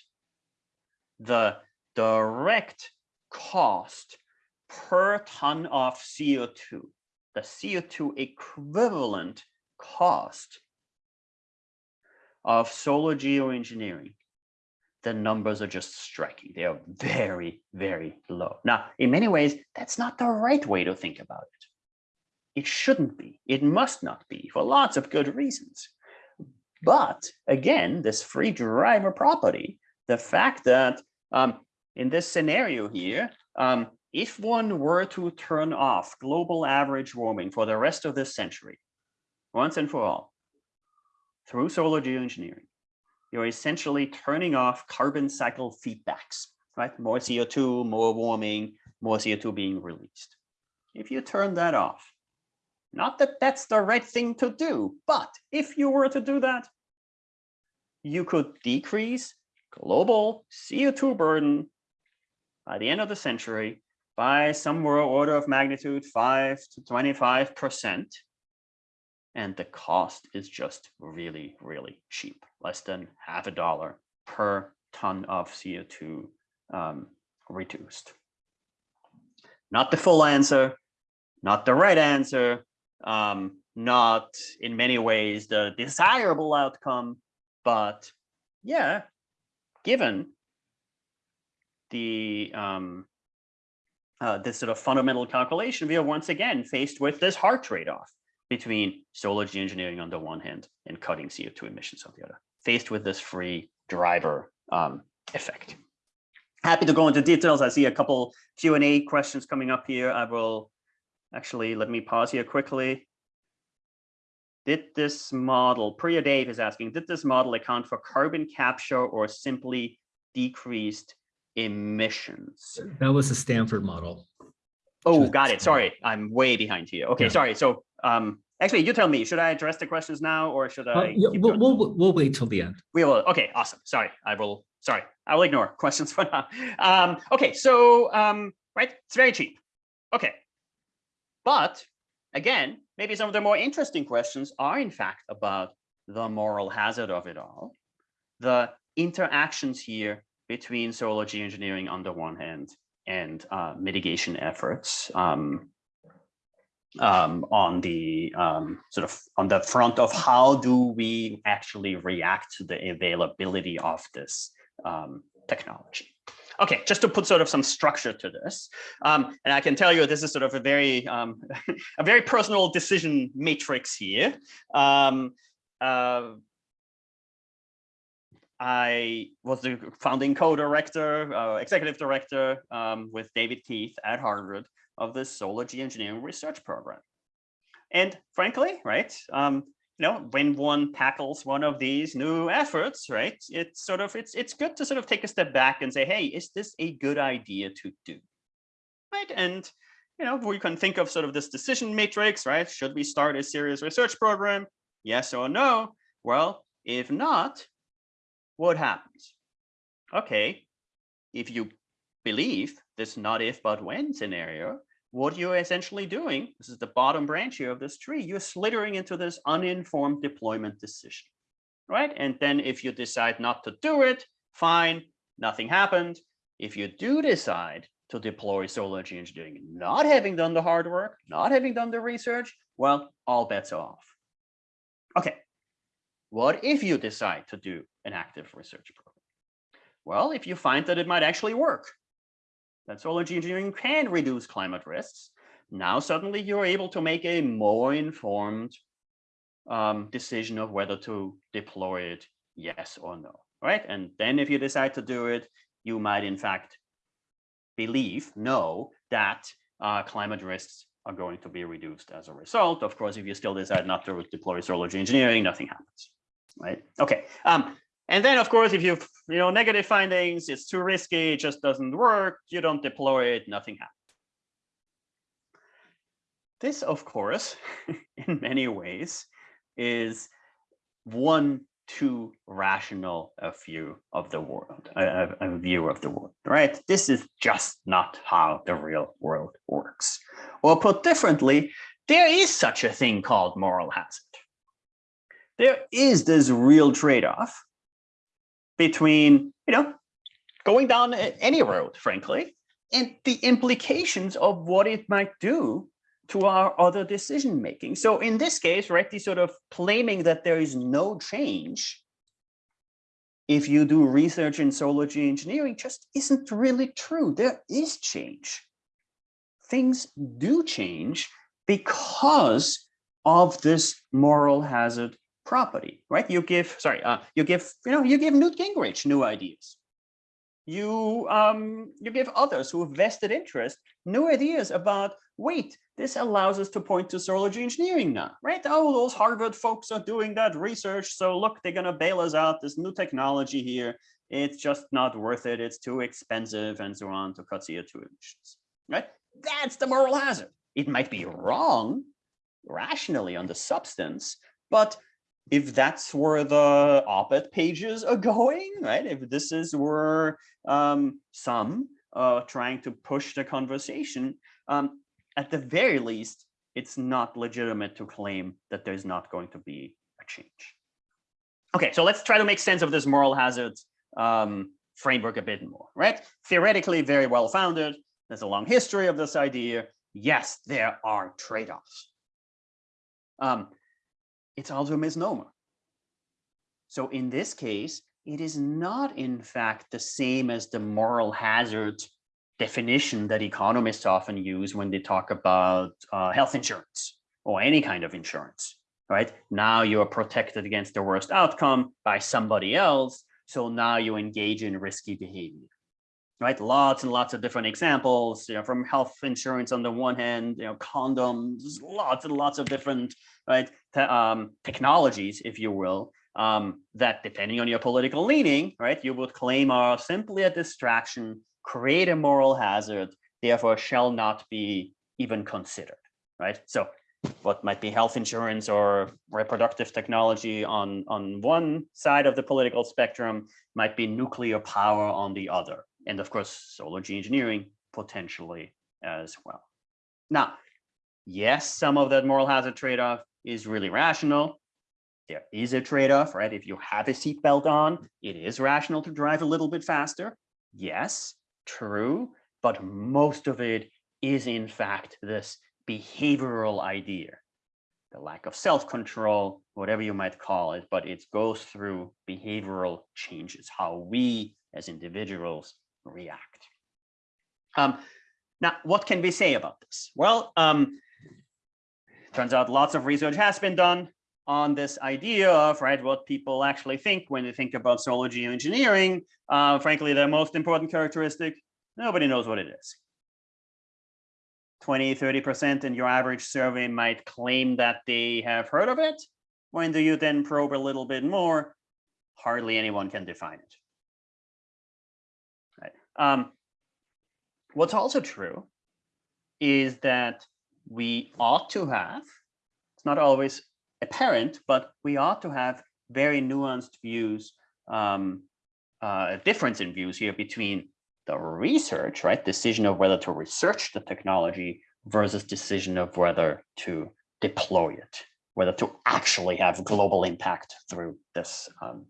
the direct cost per ton of CO2, the CO2 equivalent cost of solar geoengineering, the numbers are just striking. They are very, very low. Now, in many ways, that's not the right way to think about it. It shouldn't be. It must not be for lots of good reasons. But again, this free driver property, the fact that um, in this scenario here, um, if one were to turn off global average warming for the rest of this century, once and for all, through solar geoengineering, you're essentially turning off carbon cycle feedbacks, right? More CO2, more warming, more CO2 being released. If you turn that off, not that that's the right thing to do, but if you were to do that, you could decrease global CO2 burden by the end of the century by somewhere order of magnitude 5 to 25 percent. And the cost is just really really cheap less than half a dollar per ton of co2 um, reduced. Not the full answer not the right answer um, not in many ways the desirable outcome but yeah given the um, uh, this sort of fundamental calculation, we are once again faced with this hard trade-off between solar geoengineering on the one hand and cutting CO2 emissions on the other, faced with this free driver um, effect. Happy to go into details. I see a couple Q&A questions coming up here. I will actually, let me pause here quickly. Did this model, Priya Dave is asking, did this model account for carbon capture or simply decreased emissions. That was the Stanford model. Oh, got it. Sorry, I'm way behind here. Okay, Yeah. sorry. So um, actually, you tell me, should I address the questions now or should Uh, I? yeah, keep we'll, we'll, we'll wait till the end. We will. Okay, awesome. Sorry, I will. Sorry, I will ignore questions for now. Um, okay, so um, right, it's very cheap. Okay, but again, maybe some of the more interesting questions are in fact about the moral hazard of it all, the interactions here between solar geoengineering on the one hand and uh, mitigation efforts um, um, on the um, sort of on the front of how do we actually react to the availability of this um, technology. Okay, just to put sort of some structure to this, um, and I can tell you this is sort of a very um, a very personal decision matrix here. Uh, I was the founding co-director, uh, executive director um, with David Keith at Harvard of the Solar Geoengineering Research Program. And frankly, right, um, you know, when one tackles one of these new efforts, right, it's sort of, it's, it's good to sort of take a step back and say, hey, is this a good idea to do? Right, and, you know, we can think of sort of this decision matrix, right? Should we start a serious research program? Yes or no? Well, if not, what happens? Okay, if you believe this not if but when scenario, what you're essentially doing, this is the bottom branch here of this tree, you're slithering into this uninformed deployment decision, right? And then if you decide not to do it, fine, nothing happened. If you do decide to deploy solar geoengineering, not having done the hard work, not having done the research, well, all bets are off. Okay, what if you decide to do an active research program? Well, if you find that it might actually work, that solar geoengineering can reduce climate risks, now suddenly you're able to make a more informed um, decision of whether to deploy it, yes or no, right? And then if you decide to do it, you might in fact believe, know that uh, climate risks are going to be reduced as a result. Of course, if you still decide not to deploy solar geoengineering, nothing happens right? Okay. Um, and then, of course, if you you know negative findings, it's too risky, it just doesn't work, you don't deploy it, nothing happens. This, of course, in many ways, is one too rational a view of the world, a, a- a view of the world, right? This is just not how the real world works. Or put differently, there is such a thing called moral hazard. There is this real trade-off between, you know, going down any road, frankly, and the implications of what it might do to our other decision making. So in this case, right, the sort of claiming that there is no change if you do research in solar engineering just isn't really true. There is change. Things do change because of this moral hazard property, right? You give, sorry, uh, you give, you know, you give Newt Gingrich new ideas. You um, you give others who have vested interest new ideas about, wait, this allows us to point to solar engineering now, right? Oh, those Harvard folks are doing that research. So look, they're gonna bail us out, this new technology here. It's just not worth it. It's too expensive and so on to cut CO2 emissions, right? That's the moral hazard. It might be wrong rationally on the substance, but if that's where the op-ed pages are going, right? If this is where um, some uh, trying to push the conversation, um, at the very least, it's not legitimate to claim that there's not going to be a change. Okay, so let's try to make sense of this moral hazard um, framework a bit more, right? Theoretically, very well founded. There's a long history of this idea. Yes, there are trade-offs. Um, it's also a misnomer. So in this case, it is not in fact the same as the moral hazard definition that economists often use when they talk about uh, health insurance or any kind of insurance, right? Now you are protected against the worst outcome by somebody else. So now you engage in risky behavior, right? Lots and lots of different examples, you know, from health insurance on the one hand, you know, condoms, lots and lots of different, right, te um, technologies, if you will, um, that depending on your political leaning, right, you would claim are simply a distraction, create a moral hazard, therefore shall not be even considered, right? So what might be health insurance or reproductive technology on, on one side of the political spectrum might be nuclear power on the other. And of course, solar engineering potentially as well. Now, yes, some of that moral hazard trade-off is really rational there is a trade-off, right? If you have a seatbelt on, it is rational to drive a little bit faster. Yes, true, but most of it is in fact this behavioral idea, the lack of self-control, whatever you might call it, but it goes through behavioral changes, how we as individuals react. Um, now, what can we say about this? Well, um, turns out lots of research has been done on this idea of right what people actually think when they think about solar geoengineering. Uh, frankly, the most important characteristic, nobody knows what it is. 20, 30% in your average survey might claim that they have heard of it. When do you then probe a little bit more? Hardly anyone can define it. Right. Um, what's also true is that we ought to have, it's not always apparent, but we ought to have very nuanced views, um, uh, a difference in views here between the research, right, decision of whether to research the technology versus decision of whether to deploy it, whether to actually have global impact through this um,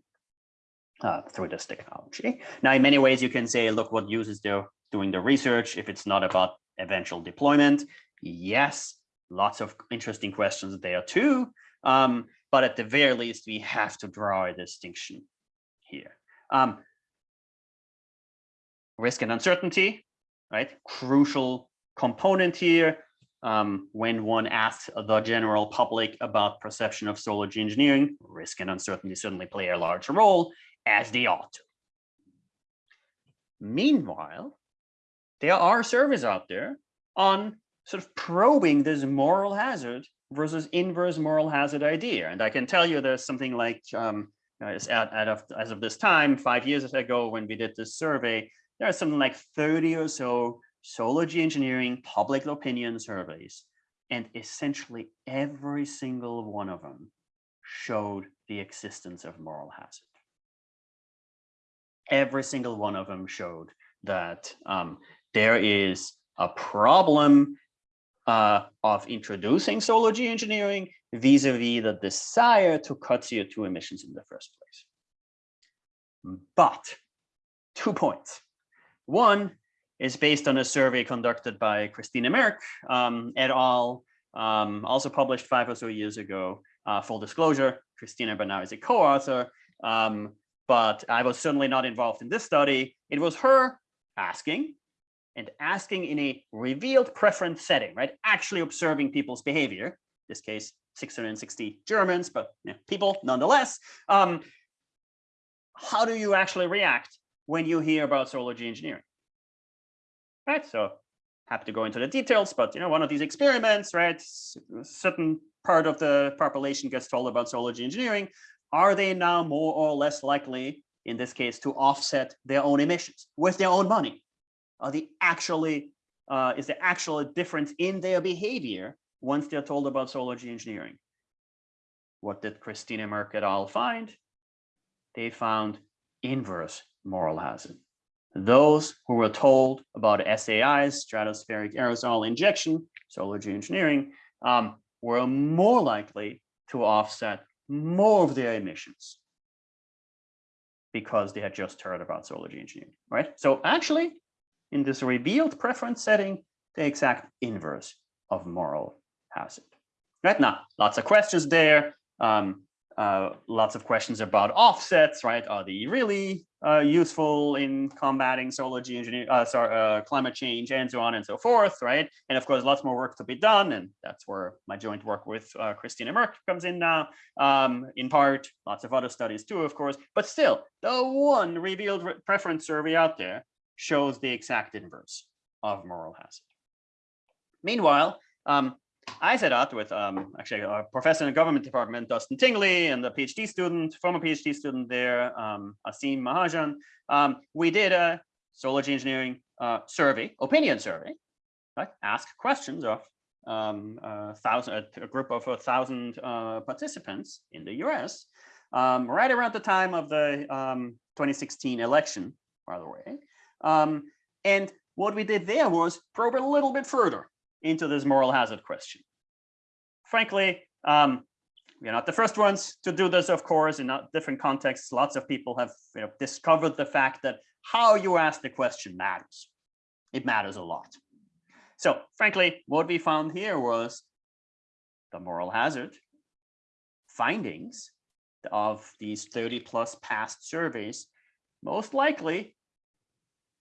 uh, through this technology. Now, in many ways, you can say, look, what use is there doing the research if it's not about eventual deployment? Yes, lots of interesting questions there too. Um, but at the very least, we have to draw a distinction here. Um, risk and uncertainty, right? Crucial component here. Um, when one asks the general public about perception of solar engineering, risk and uncertainty certainly play a large role, as they ought to. Meanwhile, there are surveys out there on sort of probing this moral hazard versus inverse moral hazard idea. And I can tell you there's something like, um, as, of, as of this time, five years ago when we did this survey, there are something like 30 or so solar engineering public opinion surveys. And essentially every single one of them showed the existence of moral hazard. Every single one of them showed that um, there is a problem uh, of introducing solar geoengineering vis-a-vis the desire to cut CO2 emissions in the first place. But two points. One is based on a survey conducted by Christina Merk um, et al., um, also published five or so years ago. Uh, full disclosure, Christina now is a co-author, um, but I was certainly not involved in this study. It was her asking and asking in a revealed preference setting, right? Actually observing people's behavior, in this case, 660 Germans, but you know, people nonetheless. Um, how do you actually react when you hear about solar engineering? Right, so happy to go into the details, but you know, one of these experiments, right? A certain part of the population gets told about solar engineering. Are they now more or less likely, in this case, to offset their own emissions with their own money? Are they actually, uh, is there actually a difference in their behavior once they're told about solar geoengineering? What did Christina Merk et al. find? They found inverse moral hazard. Those who were told about SAIs, stratospheric aerosol injection, solar geoengineering, um, were more likely to offset more of their emissions because they had just heard about solar geoengineering, right? So actually, in this revealed preference setting, the exact inverse of moral hazard. Right now, lots of questions there. Um, uh, lots of questions about offsets, right? Are they really uh, useful in combating solar geoengineering, uh, sorry, uh, climate change, and so on and so forth, right? And of course, lots more work to be done, and that's where my joint work with uh, Christina Merk comes in now. Um, in part, lots of other studies too, of course, but still, the one revealed re preference survey out there shows the exact inverse of moral hazard. Meanwhile, um, I set out with um, actually a professor in the government department, Dustin Tingley, and a PhD student, former PhD student there, um, Aseem Mahajan. Um, we did a solar geoengineering uh, survey, opinion survey, right? Ask questions of um, a thousand, a, group of a thousand uh, participants in the US, um, right around the time of the um, 2016 election, by the way. Um, and what we did there was probe a little bit further into this moral hazard question. Frankly, um, we're not the first ones to do this, of course, in different contexts. Lots of people have you know, discovered the fact that how you ask the question matters. It matters a lot. So frankly, what we found here was the moral hazard findings of these 30 plus past surveys most likely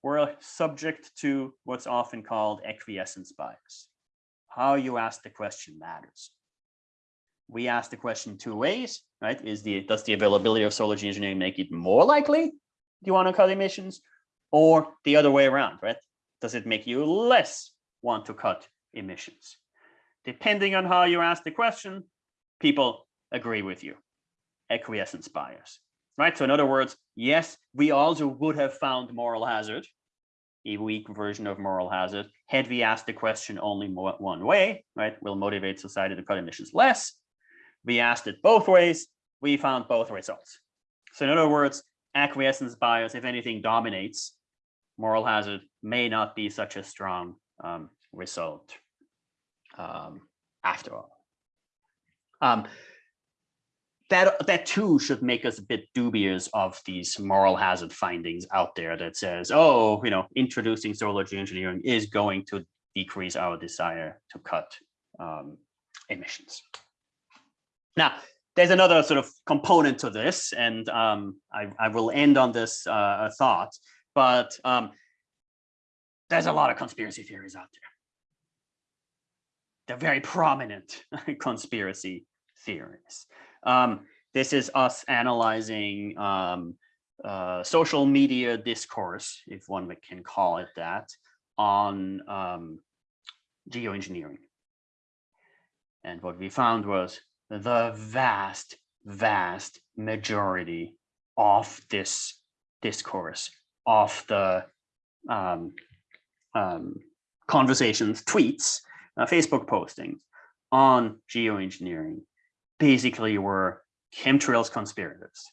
we're subject to what's often called acquiescence bias. How you ask the question matters. We ask the question two ways, right? Is the does the availability of solar geoengineering make it more likely you want to cut emissions, or the other way around, right? Does it make you less want to cut emissions? Depending on how you ask the question, people agree with you. Acquiescence bias right? So in other words, yes, we also would have found moral hazard, a weak version of moral hazard, had we asked the question only one way, right? Will motivate society to cut emissions less. We asked it both ways, we found both results. So in other words, acquiescence bias, if anything, dominates. Moral hazard may not be such a strong um, result um, after all. Um, that that too should make us a bit dubious of these moral hazard findings out there that says, oh, you know, introducing solar geoengineering is going to decrease our desire to cut um, emissions. Now, there's another sort of component to this, and um, I, I, will end on this uh, thought, but um, there's a lot of conspiracy theories out there. They're very prominent conspiracy theories. Um, this is us analyzing um, uh, social media discourse, if one can call it that, on um, geoengineering. And what we found was the vast, vast majority of this discourse, of the um, um, conversations, tweets, uh, Facebook postings on geoengineering basically were chemtrails conspirators,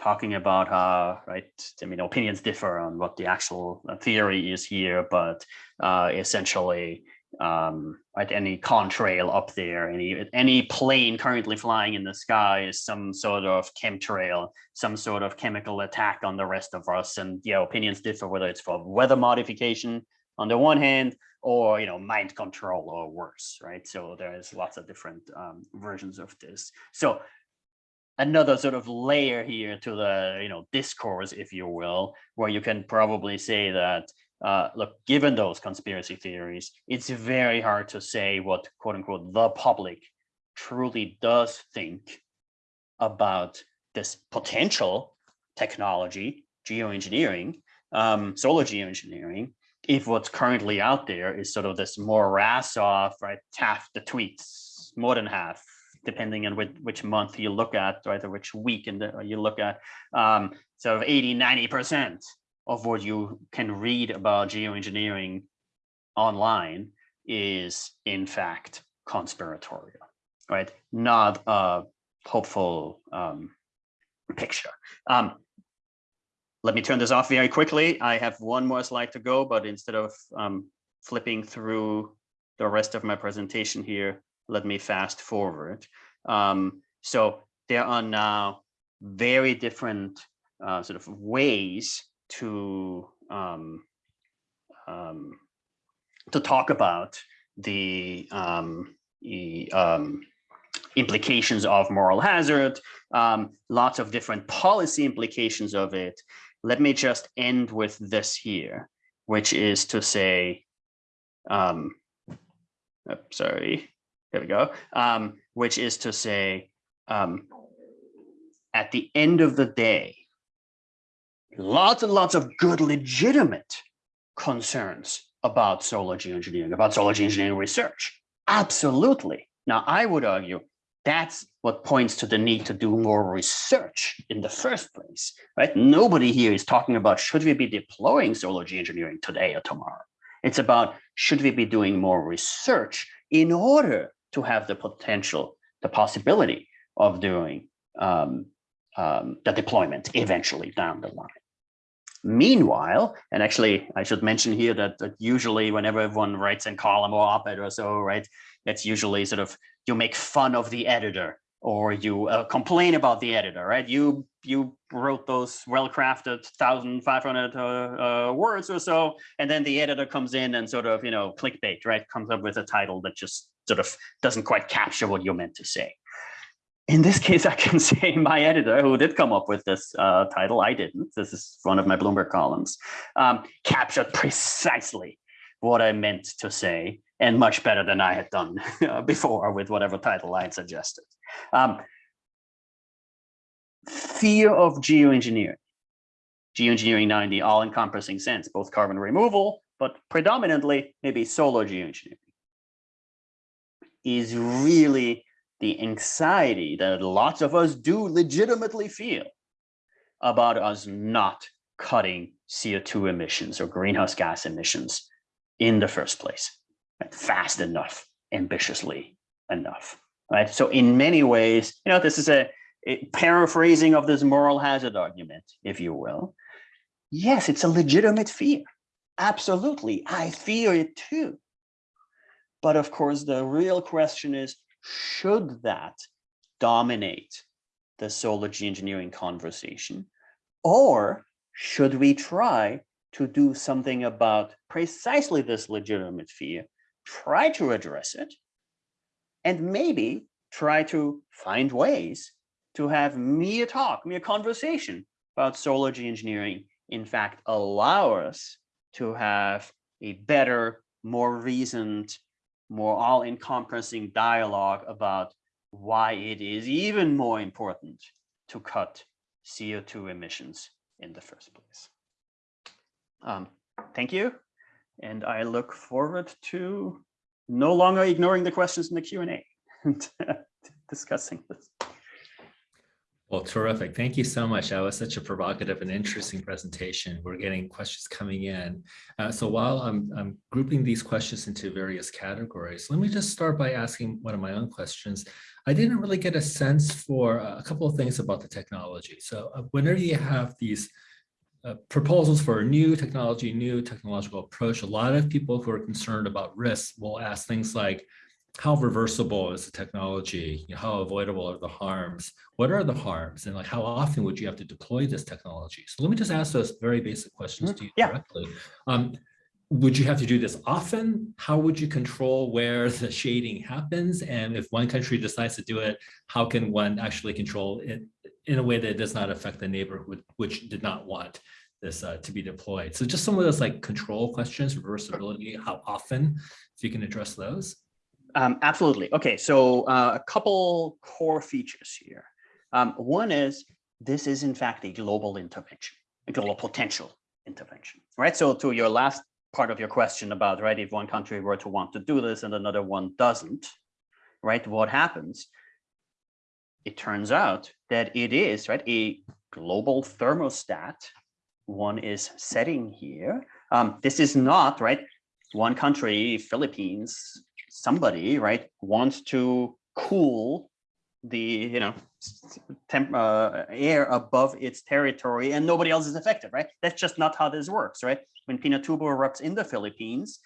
talking about how, right, I mean, opinions differ on what the actual uh, theory is here, but uh, essentially, um, right, any contrail up there, any any plane currently flying in the sky is some sort of chemtrail, some sort of chemical attack on the rest of us. And yeah, opinions differ whether it's for weather modification on the one hand, or you know, mind control or worse, right? So there's lots of different um, versions of this. So another sort of layer here to the you know discourse, if you will, where you can probably say that uh, look, given those conspiracy theories, it's very hard to say what quote unquote the public truly does think about this potential technology, geoengineering, um, solar geoengineering, if what's currently out there is sort of this morass of right half the tweets, more than half, depending on which, which month you look at, right, or which week and you look at, um, sort of 80, 90% of what you can read about geoengineering online is in fact conspiratorial, right? Not a hopeful um, picture. Um, let me turn this off very quickly. I have one more slide to go, but instead of um, flipping through the rest of my presentation here, let me fast forward. Um, so there are now very different uh, sort of ways to um, um, to talk about the, um, the um, implications of moral hazard, um, lots of different policy implications of it. Let me just end with this here, which is to say, um, oh, sorry, here we go, um, which is to say, um, at the end of the day, lots and lots of good, legitimate concerns about solar geoengineering, about solar geoengineering research. Absolutely. Now, I would argue that's what points to the need to do more research in the first place, right? Nobody here is talking about should we be deploying solar engineering today or tomorrow. It's about should we be doing more research in order to have the potential, the possibility of doing um, um, the deployment eventually down the line. Meanwhile, and actually I should mention here that, that usually whenever everyone writes in column or op-ed or so, right, that's usually sort of you make fun of the editor or you uh, complain about the editor, right? You you wrote those well-crafted 1,500 uh, uh, words or so, and then the editor comes in and sort of, you know, clickbait, right? Comes up with a title that just sort of doesn't quite capture what you're meant to say in this case, I can say my editor, who did come up with this uh, title, I didn't, this is one of my Bloomberg columns, um, captured precisely what I meant to say and much better than I had done before with whatever title I had suggested. Um, fear of geoengineering. Geoengineering now in the all-encompassing sense, both carbon removal, but predominantly maybe solar geoengineering, is really the anxiety that lots of us do legitimately feel about us not cutting CO2 emissions or greenhouse gas emissions in the first place, right? fast enough, ambitiously enough, right? So in many ways, you know, this is a, a paraphrasing of this moral hazard argument, if you will. Yes, it's a legitimate fear. Absolutely, I fear it too. But of course, the real question is, should that dominate the solar geoengineering conversation? Or should we try to do something about precisely this legitimate fear, try to address it, and maybe try to find ways to have mere talk, mere conversation about solar geoengineering, in fact, allow us to have a better, more reasoned, more all-encompassing dialogue about why it is even more important to cut CO2 emissions in the first place. Um, thank you. And I look forward to no longer ignoring the questions in the Q&A and discussing this. Well, terrific. Thank you so much. That was such a provocative and interesting presentation. We're getting questions coming in. Uh, so while I'm, I'm grouping these questions into various categories, let me just start by asking one of my own questions. I didn't really get a sense for a couple of things about the technology. So uh, whenever you have these uh, proposals for a new technology, new technological approach, a lot of people who are concerned about risks will ask things like, how reversible is the technology? You know, how avoidable are the harms? What are the harms? And like, how often would you have to deploy this technology? So let me just ask those very basic questions Mhm. to you Yeah. directly. Um, would you have to do this often? How would you control where the shading happens? And if one country decides to do it, how can one actually control it in a way that does not affect the neighborhood, which did not want this uh, to be deployed? So just some of those like control questions, reversibility, how often, if you can address those. Um, absolutely. Okay, so uh, a couple core features here. Um, one is this is in fact a global intervention, a global potential intervention, right? So to your last part of your question about, right, if one country were to want to do this and another one doesn't, right, what happens? It turns out that it is, right, a global thermostat one is setting here. Um, this is not, right, one country, Philippines, somebody, right, wants to cool the, you know, temp, uh, air above its territory and nobody else is affected, right? That's just not how this works, right? When Pinatubo erupts in the Philippines,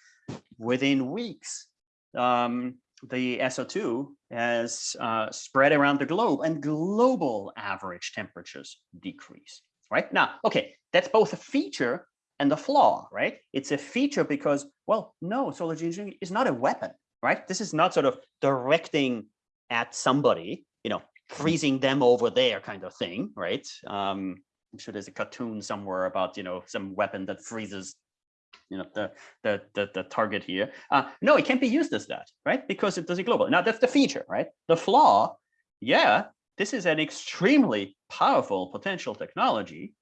within weeks, um, the SO2 has uh, spread around the globe and global average temperatures decrease, right? Now, okay, that's both a feature and a flaw, right? It's a feature because, well, no, solar engineering is not a weapon, right? This is not sort of directing at somebody, you know, freezing them over there kind of thing, right? Um, I'm sure there's a cartoon somewhere about, you know, some weapon that freezes, you know, the the the, the target here. Uh, no, it can't be used as that, right? Because it does it global. Now that's the feature, right? The flaw, yeah, this is an extremely powerful potential technology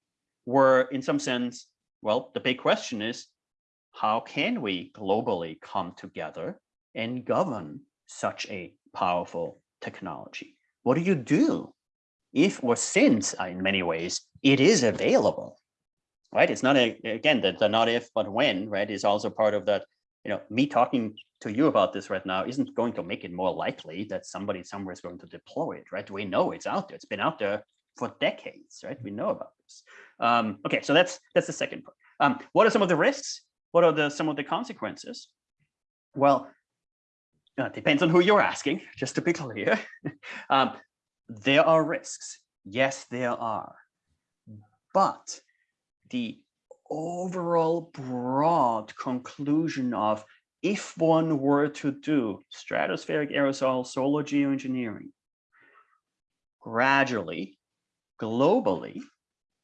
where in some sense, well, the big question is, how can we globally come together and govern such a powerful technology? What do you do if or since uh, in many ways it is available, right? It's not a, again, the, the not if, but when, right, is also part of that, you know, me talking to you about this right now isn't going to make it more likely that somebody somewhere is going to deploy it, right? We know it's out there. It's been out there for decades, right? We know about this. Um, okay, so that's that's the second part. Um, what are some of the risks? What are the some of the consequences? Well, uh, depends on who you're asking, just to be clear. um, there are risks. Yes, there are. But the overall broad conclusion of if one were to do stratospheric aerosol solar geoengineering gradually, globally,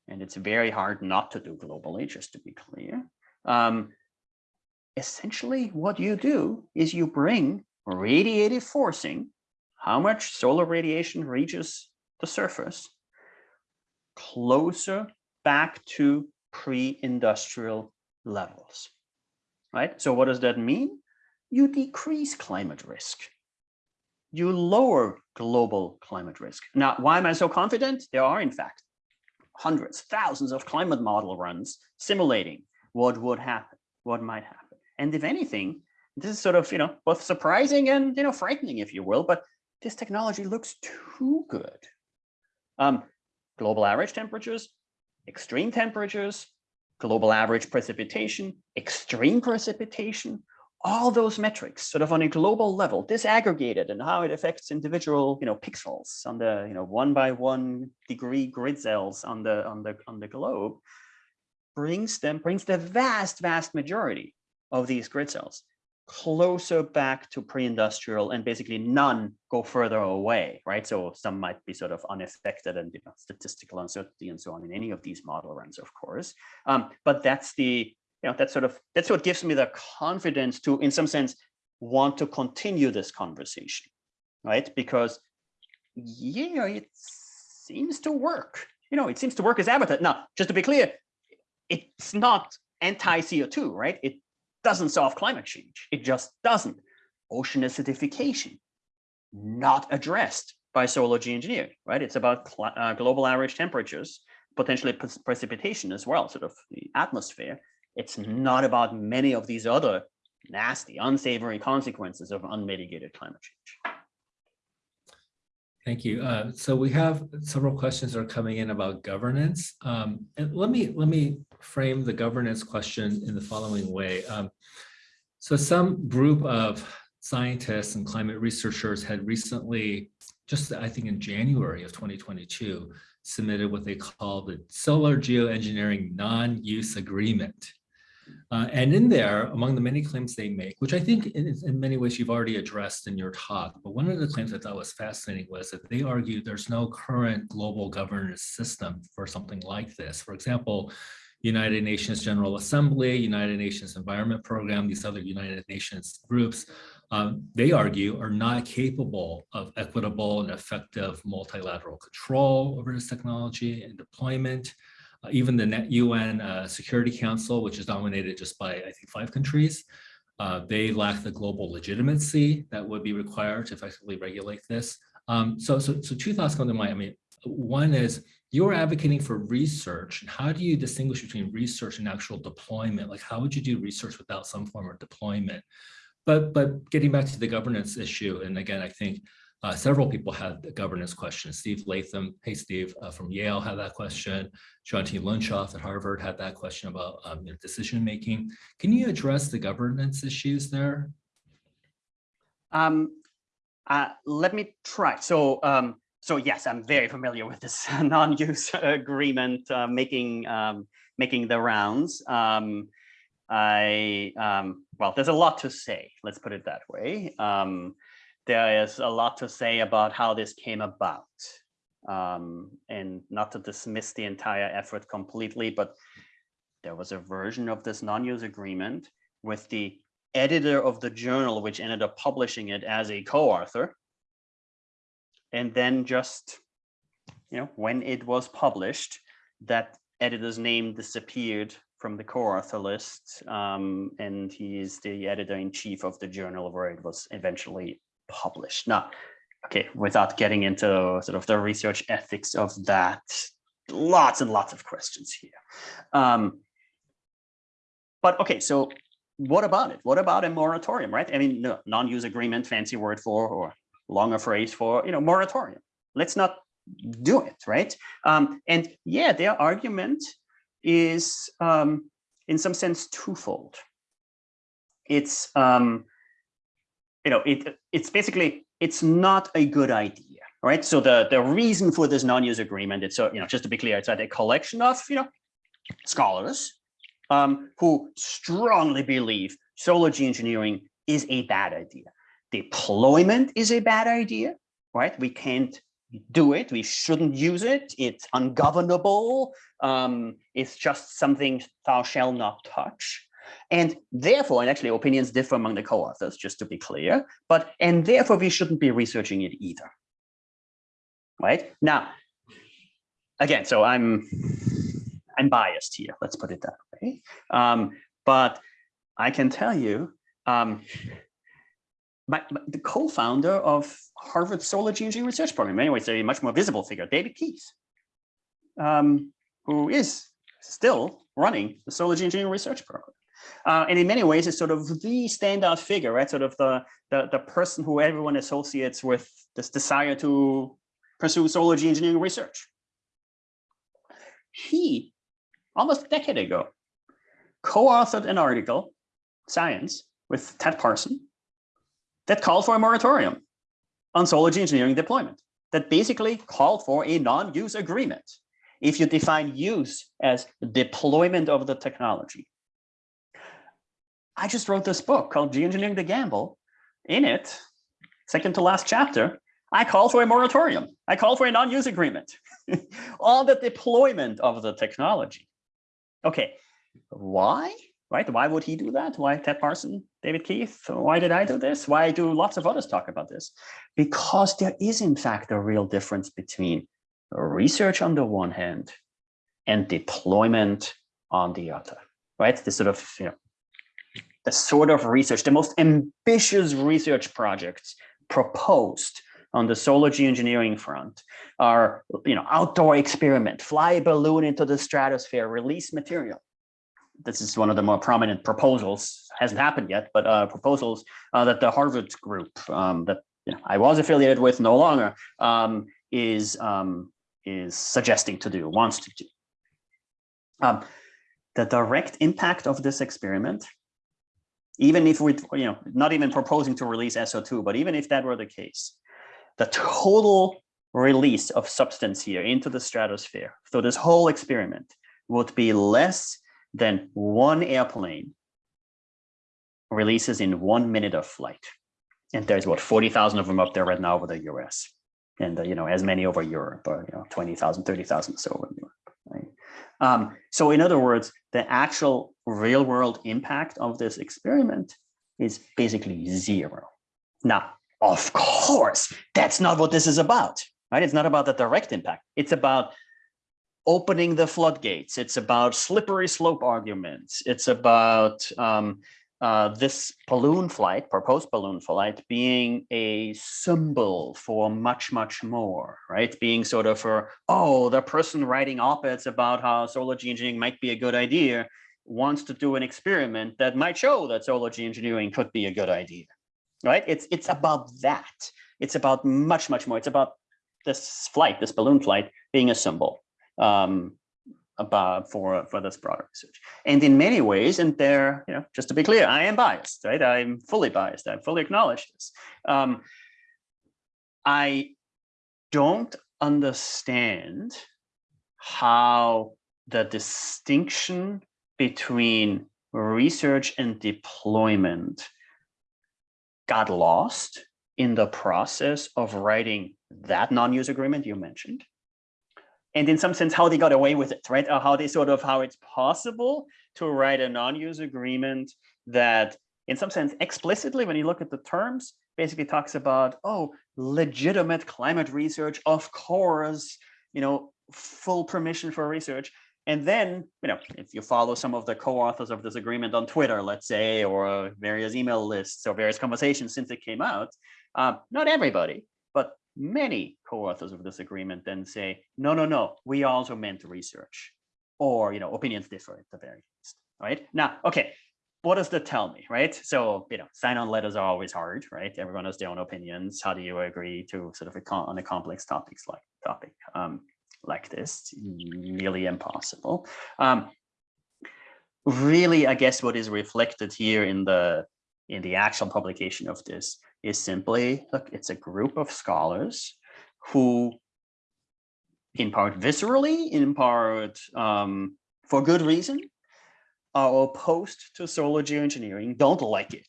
and it's very hard not to do globally, just to be clear. Um, essentially, what you do is you bring radiative forcing, how much solar radiation reaches the surface, closer back to pre-industrial levels, right? So what does that mean? You decrease climate risk. You lower global climate risk. Now, why am I so confident? There are, in fact, hundreds, thousands of climate model runs simulating what would happen, what might happen. And if anything, this is sort of, you know, both surprising and, you know, frightening, if you will, but this technology looks too good. Um, global average temperatures, extreme temperatures, global average precipitation, extreme precipitation, all those metrics sort of on a global level, disaggregated and how it affects individual, you know, pixels on the, you know, one by one degree grid cells on the on the on the globe, brings them brings the vast vast majority of these grid cells closer back to pre-industrial and basically none go further away, right? So some might be sort of unaffected and you know, statistical uncertainty and so on in any of these model runs, of course. Um, but that's the, you know, that's sort of, that's what gives me the confidence to, in some sense, want to continue this conversation, right? Because, yeah, it seems to work. You know, it seems to work as advertised. Now, just to be clear, it's not anti-CO2, right? It doesn't solve climate change. It just doesn't. Ocean acidification, not addressed by solar geoengineering, right? It's about uh, global average temperatures, potentially pre precipitation as well, sort of the atmosphere. It's not about many of these other nasty, unsavory consequences of unmitigated climate change. Thank you. Uh, so we have several questions that are coming in about governance. Um, and let me let me frame the governance question in the following way. Um, so some group of scientists and climate researchers had recently, just I think in January of 2022, submitted what they call the Solar Geoengineering Non-Use Agreement. Uh, and in there, among the many claims they make, which I think in, in, many ways you've already addressed in your talk, but one of the claims I thought was fascinating was that they argue there's no current global governance system for something like this. For example, United Nations General Assembly, United Nations Environment Program, these other United Nations groups, um, they argue are not capable of equitable and effective multilateral control over this technology and deployment. Uh, even the UN uh, Security Council, which is dominated just by, I think, five countries, uh, they lack the global legitimacy that would be required to effectively regulate this. Um, so, so, so two thoughts come to mind. I mean, one is you're advocating for research. And how do you distinguish between research and actual deployment? Like, how would you do research without some form of deployment? But, but getting back to the governance issue, and again, I think uh, several people had the governance questions. Steve Latham, hey Steve, uh, from Yale had that question. Jeantine Lunshof at Harvard had that question about um, you know, decision making. Can you address the governance issues there? Um, uh, let me try. So, um, so yes, I'm very familiar with this non-use agreement uh, making um, making the rounds. Um, I um, well, there's a lot to say. Let's put it that way. There is a lot to say about how this came about. Um, and not to dismiss the entire effort completely, but there was a version of this non-use agreement with the editor of the journal, which ended up publishing it as a co-author. And then just, you know, when it was published, that editor's name disappeared from the co-author list, um, and is the editor-in-chief of the journal where it was eventually published. Now, okay, without getting into sort of the research ethics of that, lots and lots of questions here. Um, but okay, so what about it? What about a moratorium, right? I mean, no, non-use agreement, fancy word for, or longer phrase for, you know, moratorium. Let's not do it, right? Um, and yeah, their argument is um, in some sense twofold. It's um, you know, it it's basically it's not a good idea, right? So the the reason for this non-use agreement, it's so you know, just to be clear, it's a collection of you know scholars um, who strongly believe solar geoengineering is a bad idea. Deployment is a bad idea, right? We can't do it. We shouldn't use it. It's ungovernable. Um, it's just something thou shall not touch. And therefore, and actually opinions differ among the co-authors, just to be clear, but, and therefore we shouldn't be researching it either. Right now, again, so I'm, I'm biased here, let's put it that way. Um, but I can tell you, um, my, my, the co-founder of Harvard Solar Geoengineering Research Program, anyway, it's a much more visible figure, David Keith, um, who is still running the Solar Geoengineering Research Program. Uh, and in many ways, it's sort of the standout figure, right? Sort of the, the, the person who everyone associates with this desire to pursue solar engineering research. He, almost a decade ago, co-authored an article, Science, with Ted Parson, that called for a moratorium on solar engineering deployment, that basically called for a non-use agreement. If you define use as deployment of the technology, I just wrote this book called Geoengineering the Gamble. In it, second to last chapter, I call for a moratorium. I call for a non-use agreement on the deployment of the technology. Okay, why? Right? Why would he do that? Why Ted Parson, David Keith? Why did I do this? Why do lots of others talk about this? Because there is in fact a real difference between research on the one hand and deployment on the other. Right? This sort of you know the sort of research, the most ambitious research projects proposed on the solar geoengineering front are, you know, outdoor experiment, fly a balloon into the stratosphere, release material. This is one of the more prominent proposals, hasn't happened yet, but uh, proposals uh, that the Harvard group um, that you know, I was affiliated with no longer, um, is um, is suggesting to do, wants to do. Um, the direct impact of this experiment, even if we, you know, not even proposing to release SO2, but even if that were the case, the total release of substance here into the stratosphere, so this whole experiment would be less than one airplane releases in one minute of flight. And there's what, 40,000 of them up there right now over the US. And, uh, you know, as many over Europe, or, you know, 20,000, 30,000 so over Europe. Um, so in other words, the actual real world impact of this experiment is basically zero. Now, of course, that's not what this is about, right? It's not about the direct impact. It's about opening the floodgates. It's about slippery slope arguments. It's about um, uh, this balloon flight, proposed balloon flight, being a symbol for much, much more, right? Being sort of for, oh, the person writing op-eds about how solar geoengineering might be a good idea wants to do an experiment that might show that solar geoengineering could be a good idea, right? It's, it's about that. It's about much, much more. It's about this flight, this balloon flight being a symbol um, about for for this broader research. And in many ways, and there, you know, just to be clear, I am biased, right? I'm fully biased. I fully acknowledge this. Um, I don't understand how the distinction between research and deployment got lost in the process of writing that non-use agreement you mentioned and in some sense how they got away with it right? Or how they sort of how it's possible to write a non-use agreement that in some sense explicitly when you look at the terms basically talks about oh legitimate climate research of course you know full permission for research. And then you know if you follow some of the co-authors of this agreement on twitter let's say or various email lists or various conversations since it came out uh, not everybody many co-authors of this agreement then say, no, no, no, we also meant research or, you know, opinions differ at the very least, right? Now, okay, what does that tell me, right? So, you know, sign-on letters are always hard, right? Everyone has their own opinions. How do you agree to sort of a on a complex topics like topic um, like this? Nearly impossible. Um, really, I guess what is reflected here in the in the actual publication of this is simply, look, it's a group of scholars who in part viscerally, in part um, for good reason, are opposed to solar geoengineering, don't like it.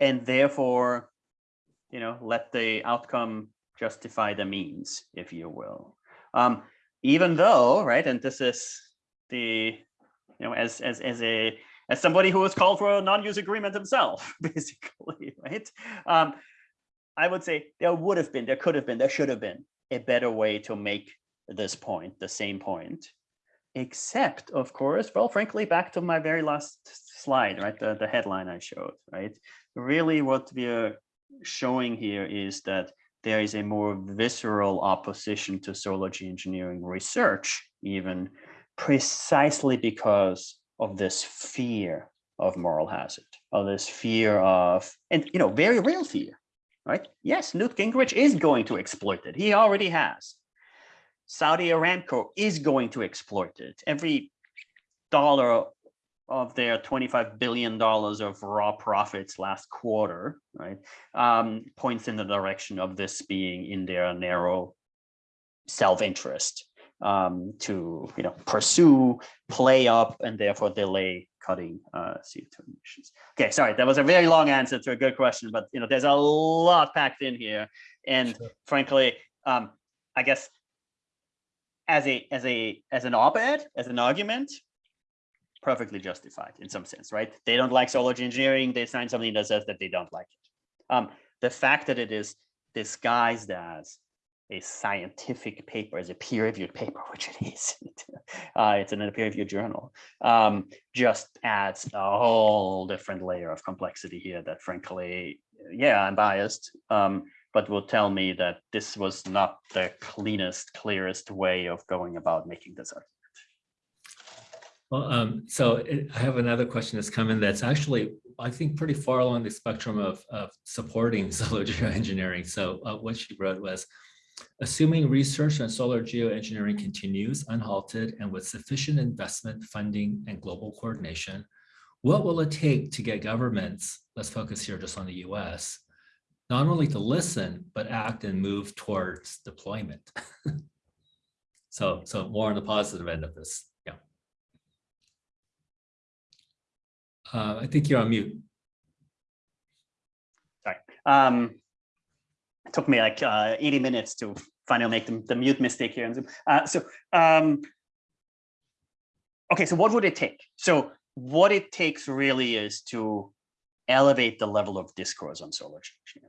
And therefore, you know, let the outcome justify the means, if you will. Um, even though, right, and this is the, you know, as, as, as a as somebody who was called for a non-use agreement himself, basically, right? Um, I would say there would have been, there could have been, there should have been a better way to make this point, the same point, except of course, well, frankly, back to my very last slide, right? The, the headline I showed, right? Really what we are showing here is that there is a more visceral opposition to solar engineering research, even precisely because of this fear of moral hazard, of this fear of, and you know, very real fear, right? Yes, Newt Gingrich is going to exploit it. He already has. Saudi Aramco is going to exploit it. Every dollar of their $25 billion of raw profits last quarter, right, um, points in the direction of this being in their narrow self-interest um, to you know pursue, play up, and therefore delay cutting uh, CO2 emissions. Okay, sorry, that was a very long answer to a good question, but you know there's a lot packed in here, and sure. frankly, um, I guess as a as a as an op-ed, as an argument, perfectly justified in some sense, right? They don't like solar geoengineering. They sign something that says that they don't like it. Um, the fact that it is disguised as a scientific paper, as a peer-reviewed paper, which it is. uh, it's in a peer-reviewed journal. Um, just adds a whole different layer of complexity here that frankly, yeah, I'm biased, um, but will tell me that this was not the cleanest, clearest way of going about making this argument. Well, um, so it, I have another question that's come in that's actually, I think, pretty far along the spectrum of, of supporting solar geoengineering. So uh, what she wrote was, assuming research on solar geoengineering continues unhalted and with sufficient investment, funding, and global coordination, what will it take to get governments, let's focus here just on the US, not only to listen, but act and move towards deployment? so, so more on the positive end of this. Yeah. Uh, I think you're on mute. Sorry. Um, took me like uh, 80 minutes to finally make the, the mute mistake here. Uh, so, um, okay, so what would it take? So what it takes really is to elevate the level of discourse on solar change.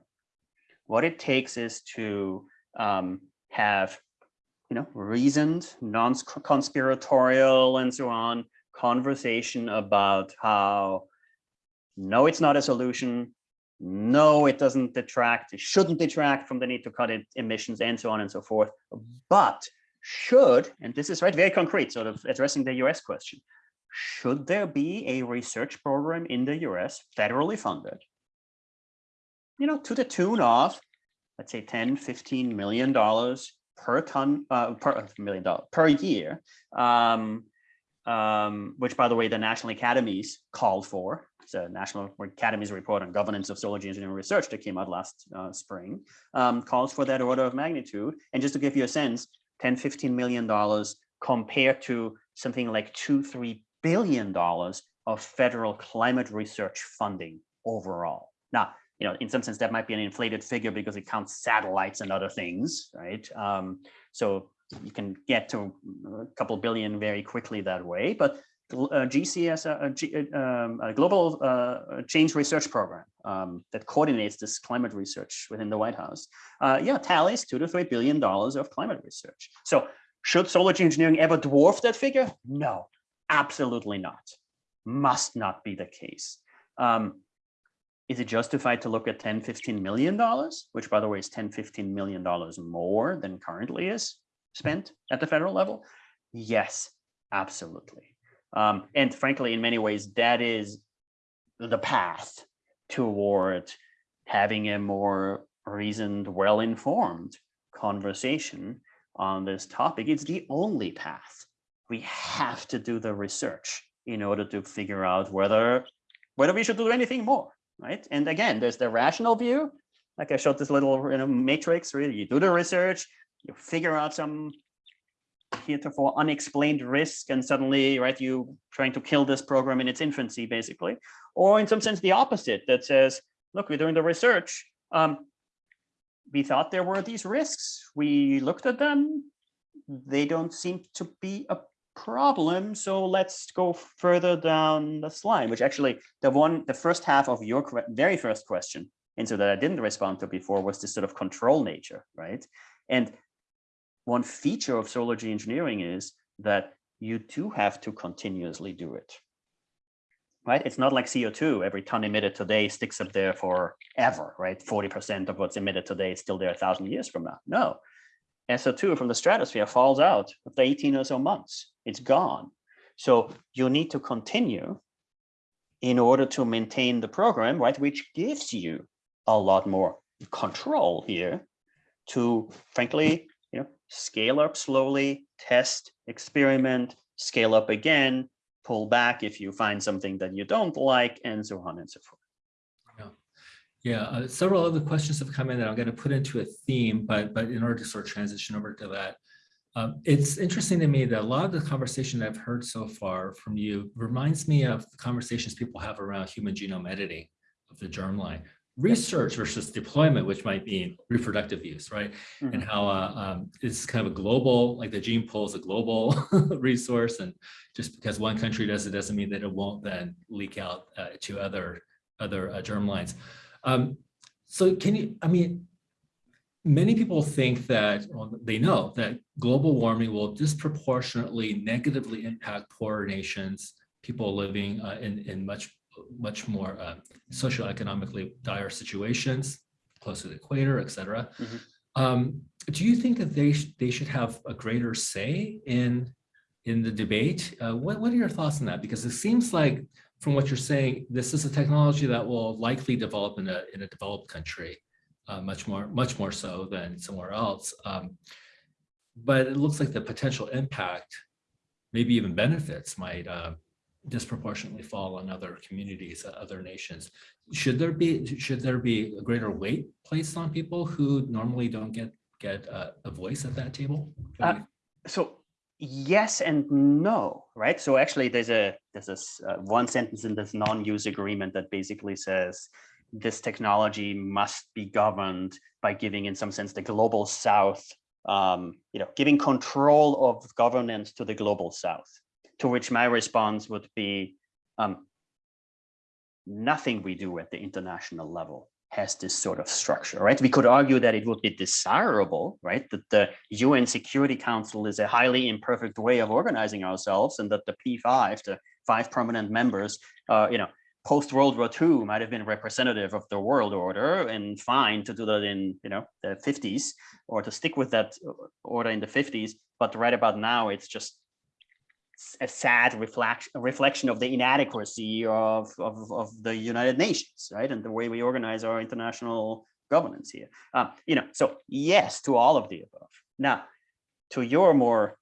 What it takes is to um, have, you know, reasoned, non-conspiratorial and so on, conversation about how, no, it's not a solution, no, it doesn't detract, it shouldn't detract from the need to cut it, emissions and so on and so forth, but should, and this is right, very concrete, sort of addressing the US question, should there be a research program in the US federally funded, you know, to the tune of, let's say 10, 15 million dollars per ton, uh, per million dollar per year, um, um, which by the way, the National Academies called for. It's a National Academies report on governance of solar engineering research that came out last uh, spring, um, calls for that order of magnitude. And just to give you a sense, 10, 15 million dollars compared to something like two, three billion dollars of federal climate research funding overall. Now, you know, in some sense, that might be an inflated figure because it counts satellites and other things, right? Um, so you can get to a couple billion very quickly that way. But uh, GCS, uh, G, uh, um, a global uh, change research program um, that coordinates this climate research within the White House, uh, yeah, tallies two to three billion dollars of climate research. So should solar engineering ever dwarf that figure? No, Absolutely not. Must not be the case. Um, is it justified to look at 10, 15 million dollars, which by the way is 10, 15 million dollars more than currently is spent at the federal level? Yes, absolutely. Um, and frankly, in many ways, that is the path toward having a more reasoned, well-informed conversation on this topic. It's the only path we have to do the research in order to figure out whether whether we should do anything more, right? And again, there's the rational view, like I showed this little you know, matrix, really, you do the research, you figure out some heretofore unexplained risk, and suddenly, right, you trying to kill this program in its infancy, basically. Or in some sense, the opposite, that says, look, we're doing the research. Um, we thought there were these risks. We looked at them. They don't seem to be a problem. So let's go further down the slide, which actually the one, the first half of your very first question, and so that I didn't respond to before was this sort of control nature, right? And one feature of solar geoengineering is that you do have to continuously do it, right? It's not like CO2, every ton emitted today sticks up there forever, right? 40% of what's emitted today is still there a thousand years from now. No, SO2 from the stratosphere falls out after 18 or so months. It's gone. So you need to continue in order to maintain the program, right, which gives you a lot more control here to, frankly, scale up slowly, test, experiment, scale up again, pull back if you find something that you don't like, and so on and so forth. Yeah, uh, several other questions have come in that I'm going to put into a theme, but but in order to sort of transition over to that, um, it's interesting to me that a lot of the conversation I've heard so far from you reminds me of the conversations people have around human genome editing of the germline. Research versus deployment, which might mean reproductive use, right? Mm -hmm. And how uh, um, it's kind of a global, like the gene pool is a global resource, and just because one country does it doesn't mean that it won't then leak out uh, to other other uh, germlines. Um, so can you, I mean, many people think that, well, they know that global warming will disproportionately negatively impact poorer nations, people living uh, in, in much, much more uh, socioeconomically dire situations, close to the equator, et cetera. Mm -hmm. um, do you think that they, sh they should have a greater say in in the debate. Uh, what, what are your thoughts on that? Because it seems like from what you're saying, this is a technology that will likely develop in a, in a developed country, uh, much more, much more so than somewhere else. Um, but it looks like the potential impact, maybe even benefits might uh, disproportionately fall on other communities, uh, other nations. Should there be should there be a greater weight placed on people who normally don't get get uh, a voice at that table? Uh, so yes and no, right? So actually, there's a there's this uh, one sentence in this non-use agreement that basically says this technology must be governed by giving, in some sense, the global South, um, you know, giving control of governance to the global South. To which my response would be, um, nothing we do at the international level has this sort of structure, right? We could argue that it would be desirable, right? That the UN Security Council is a highly imperfect way of organizing ourselves and that the P5, the five permanent members, uh, you know, post World War II might have been representative of the world order and fine to do that in, you know, the 50s or to stick with that order in the 50s. But right about now, it's just a sad reflection reflection of the inadequacy of, of, of the United Nations, right? And the way we organize our international governance here. Um, you know, so yes to all of the above. Now, to your more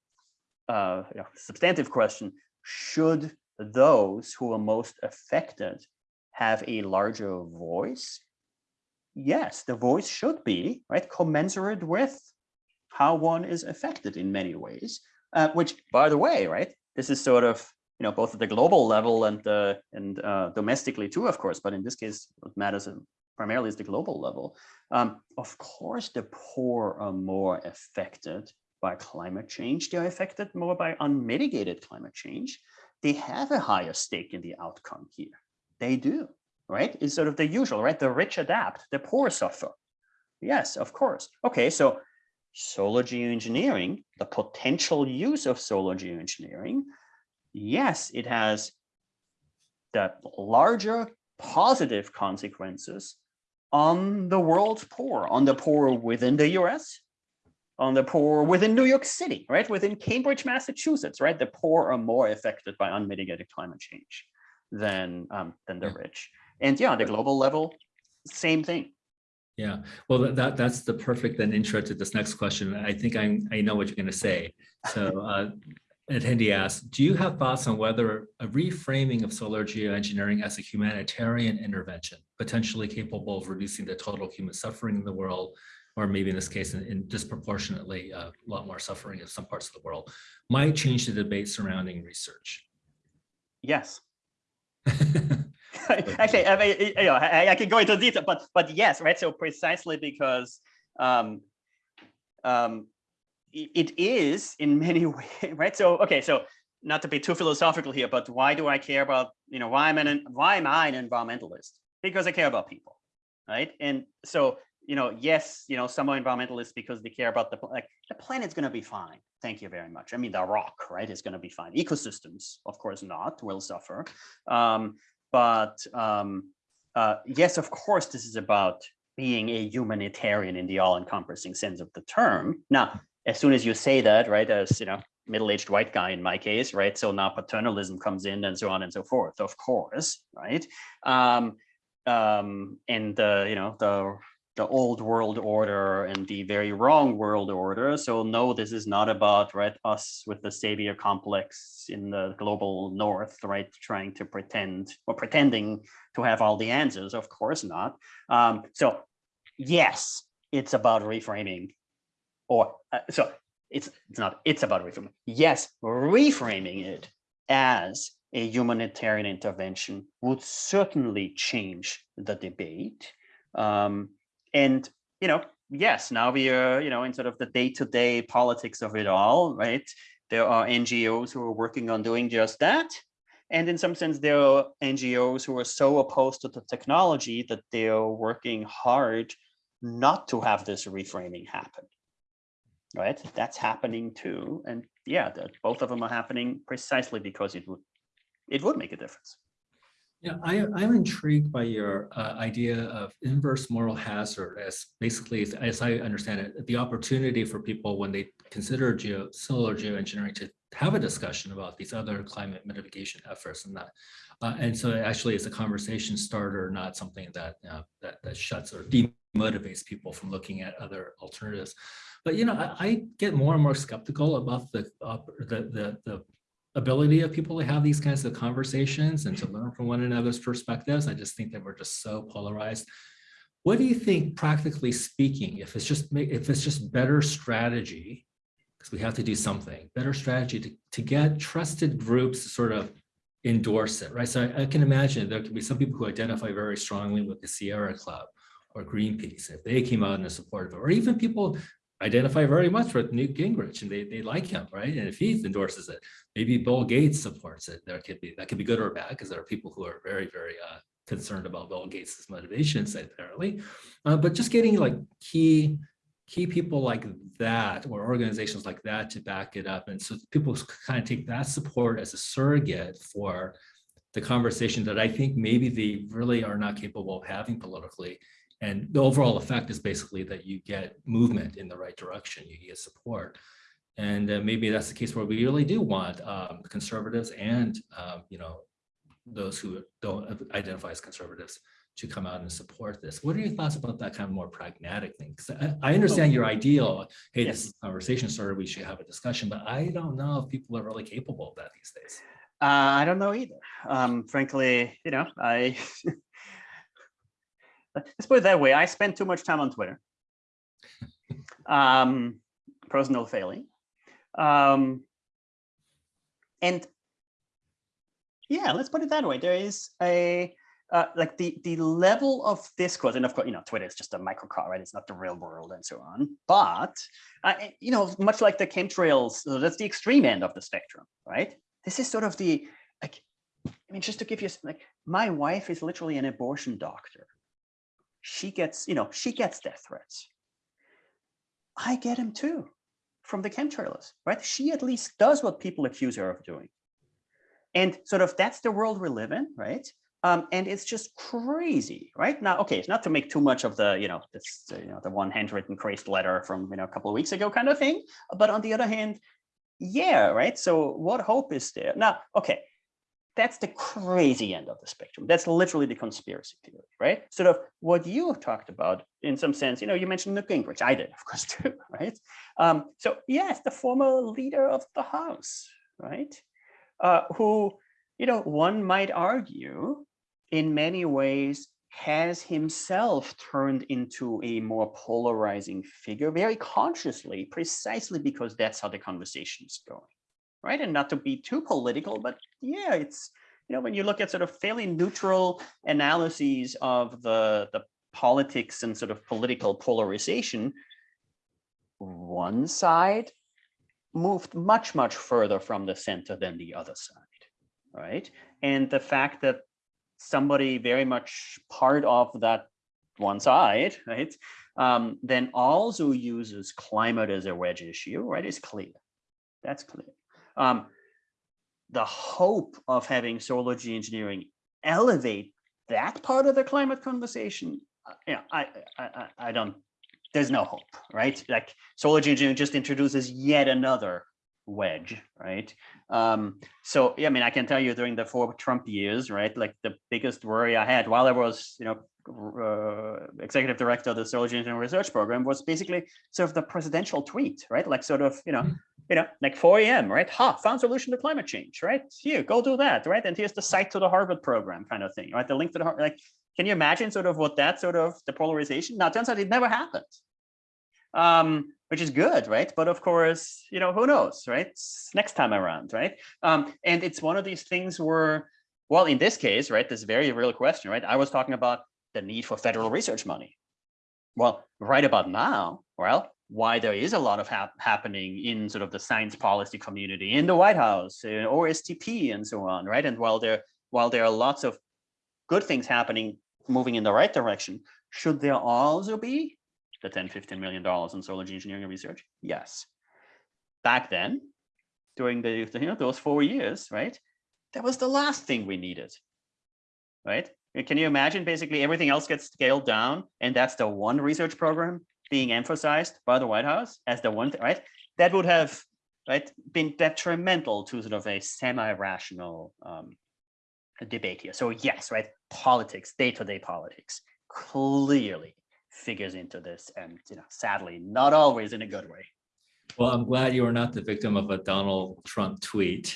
uh, you know, substantive question, should those who are most affected have a larger voice? Yes, the voice should be right commensurate with how one is affected in many ways. Uh, which, by the way, right, this is sort of you know both at the global level and uh, and uh, domestically too, of course. But in this case, what matters primarily is the global level. Um, of course, the poor are more affected by climate change. They are affected more by unmitigated climate change. They have a higher stake in the outcome here. They do, right? It's sort of the usual, right? The rich adapt, the poor suffer. Yes, of course. Okay, so solar geoengineering, the potential use of solar geoengineering, yes, it has the larger positive consequences on the world's poor, on the poor within the US, on the poor within New York City, right? Within Cambridge, Massachusetts, right? The poor are more affected by unmitigated climate change than, um, than the rich. And yeah, on the global level, same thing. Yeah, well, that that's the perfect then intro to this next question. I think I I know what you're going to say. So, uh, attendee asks, do you have thoughts on whether a reframing of solar geoengineering as a humanitarian intervention, potentially capable of reducing the total human suffering in the world, or maybe in this case, in, in disproportionately uh, a lot more suffering in some parts of the world, might change the debate surrounding research? Yes. Actually, I mean, you know, I, I, can go into detail, but but yes, right. So precisely because um, um, it is in many ways, right? So okay, so not to be too philosophical here, but why do I care about you know why am I an, why am I an environmentalist? Because I care about people, right? And so you know, yes, you know, some are environmentalists because they care about the like the planet's going to be fine. Thank you very much. I mean, the rock, right, is going to be fine. Ecosystems, of course, not will suffer. Um, but um, uh, yes, of course, this is about being a humanitarian in the all-encompassing sense of the term. Now, as soon as you say that, right, as you know, middle-aged white guy in my case, right? So now paternalism comes in and so on and so forth, of course, right? Um, um, and uh, you know, the the old world order and the very wrong world order. So no, this is not about right us with the savior complex in the global north, right, trying to pretend or pretending to have all the answers. Of course not. Um, so yes, it's about reframing, or uh, so it's it's not. It's about reframing. Yes, reframing it as a humanitarian intervention would certainly change the debate. Um, and, you know, yes, now we are, you know, in sort of the day-to-day -day politics of it all, right? There are NGOs who are working on doing just that. And in some sense, there are NGOs who are so opposed to the technology that they're working hard not to have this reframing happen. Right, that's happening too. And yeah, that both of them are happening precisely because it would it would make a difference. Yeah, I, I'm intrigued by your uh, idea of inverse moral hazard as basically, as- I understand it, the opportunity for people when they consider geo, solar geoengineering to have a discussion about these other climate mitigation efforts and that. Uh, and so actually it's a conversation starter, not something that, uh, that, that shuts or demotivates people from looking at other alternatives. But, you know, I, I get more and more skeptical about the, the, the, the ability of people to have these kinds of conversations and to learn from one another's perspectives. I just think that we're just so polarized. What do you think, practically speaking, if it's just if it's just better strategy, because we have to do something, better strategy to, to get trusted groups to sort of endorse it, right? So I, I can imagine there could be some people who identify very strongly with the Sierra Club or Greenpeace, if they came out in support of it, or even people identify very much with Newt Gingrich and they, they like him, right? And if he endorses it, maybe Bill Gates supports it. There could be, that could be good or bad because there are people who are very, very uh, concerned about Bill Gates's motivations apparently. Uh, but just getting like key, key people like that or organizations like that to back it up. And so people kind of take that support as a surrogate for the conversation that I think maybe they really are not capable of having politically. And the overall effect is basically that you get movement in the right direction, you get support. And uh, maybe that's the case where we really do want um, conservatives and, um, you know, those who don't identify as conservatives to come out and support this. What are your thoughts about that kind of more pragmatic thing? 'Cause I, I understand your ideal, hey, this Yes. is a conversation starter, we should have a discussion, but I don't know if people are really capable of that these days. Uh, I don't know either. Um, frankly, you know, I let's put it that way. I spend too much time on Twitter. Um, personal failing. Um, and yeah, let's put it that way. There is a uh, like the the level of discourse, and of course, you know, Twitter is just a microcosm, right? It's not the real world and so on. But uh, you know, much like the chemtrails, so that's the extreme end of the spectrum, right? This is sort of the like. I mean, just to give you like, my wife is literally an abortion doctor. She gets, you know, she gets death threats. I get them too, from the chemtrailers, right? She at least does what people accuse her of doing. And sort of that's the world we live in, right? Um, and it's just crazy, right? Now, okay, it's not to make too much of the, you know, this, you know, the one handwritten crazed letter from, you know, a couple of weeks ago kind of thing. But on the other hand, yeah, right? So what hope is there? Now, okay, that's the crazy end of the spectrum. That's literally the conspiracy theory, right? Sort of what you talked about in some sense, you know, you mentioned Newt Gingrich, I did, of course, too, right? Um, so yes, the former leader of the House, right? Uh, who, you know, one might argue in many ways has himself turned into a more polarizing figure very consciously, precisely because that's how the conversation is going right? And not to be too political, but yeah, it's, you know, when you look at sort of fairly neutral analyses of the, the politics and sort of political polarization, one side moved much, much further from the center than the other side, right? And the fact that somebody very much part of that one side, right, um, then also uses climate as a wedge issue, right, is clear. That's clear um, the hope of having solar geoengineering elevate that part of the climate conversation, uh, yeah, I, I, I, I don't, there's no hope, right? Like solar geoengineering just introduces yet another wedge, right? Um, so, yeah, I mean, I can tell you during the four Trump years, right? Like the biggest worry I had while I was, you know, uh, executive director of the solar geoengineering research program was basically sort of the presidential tweet, right? Like sort of, you know, you know, like 4 a.m., right? Ha, found solution to climate change, right? Here, go do that, right? And here's the site to the Harvard program kind of thing, right? The link to the, like, can you imagine sort of what that sort of the polarization? Now, turns out it never happened, um, which is good, right? But of course, you know, who knows, right? Next time around, right? Um, and it's one of these things where, well, in this case, right, this very real question, right? I was talking about the need for federal research money. Well, right about now, well, why there is a lot of hap happening in sort of the science policy community, in the White House, uh, OSTP, and so on, right? And while there, while there are lots of good things happening, moving in the right direction, should there also be the 10, 15 million dollars in solar engineering research? Yes. Back then, during the, you know, those four years, right? That was the last thing we needed. right? Can you imagine basically everything else gets scaled down and that's the one research program being emphasized by the White House as the one, thing, right? That would have right been detrimental to sort of a semi-rational um, debate here. So yes, right, politics, day-to-day -day politics clearly figures into this and you know sadly not always in a good way. Well, I'm glad you are not the victim of a Donald Trump tweet.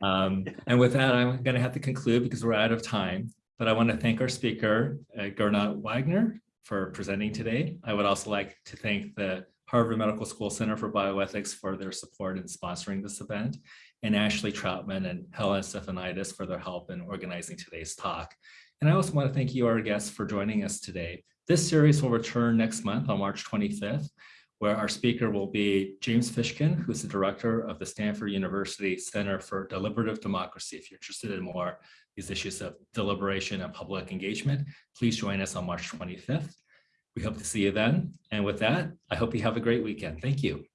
Um, and with that, I'm going to have to conclude because we're out of time. But I want to thank our speaker, uh, Gernot Wagner, for presenting today. I would also like to thank the Harvard Medical School Center for Bioethics for their support in sponsoring this event, and Ashley Troutman and Helen Stefanidis for their help in organizing today's talk. And I also want to thank you, our guests, for joining us today. This series will return next month on March 25th, where our speaker will be James Fishkin, who's the director of the Stanford University Center for Deliberative Democracy. If you're interested in more these issues of deliberation and public engagement, please join us on March 25th. We hope to see you then. And with that, I hope you have a great weekend. Thank you.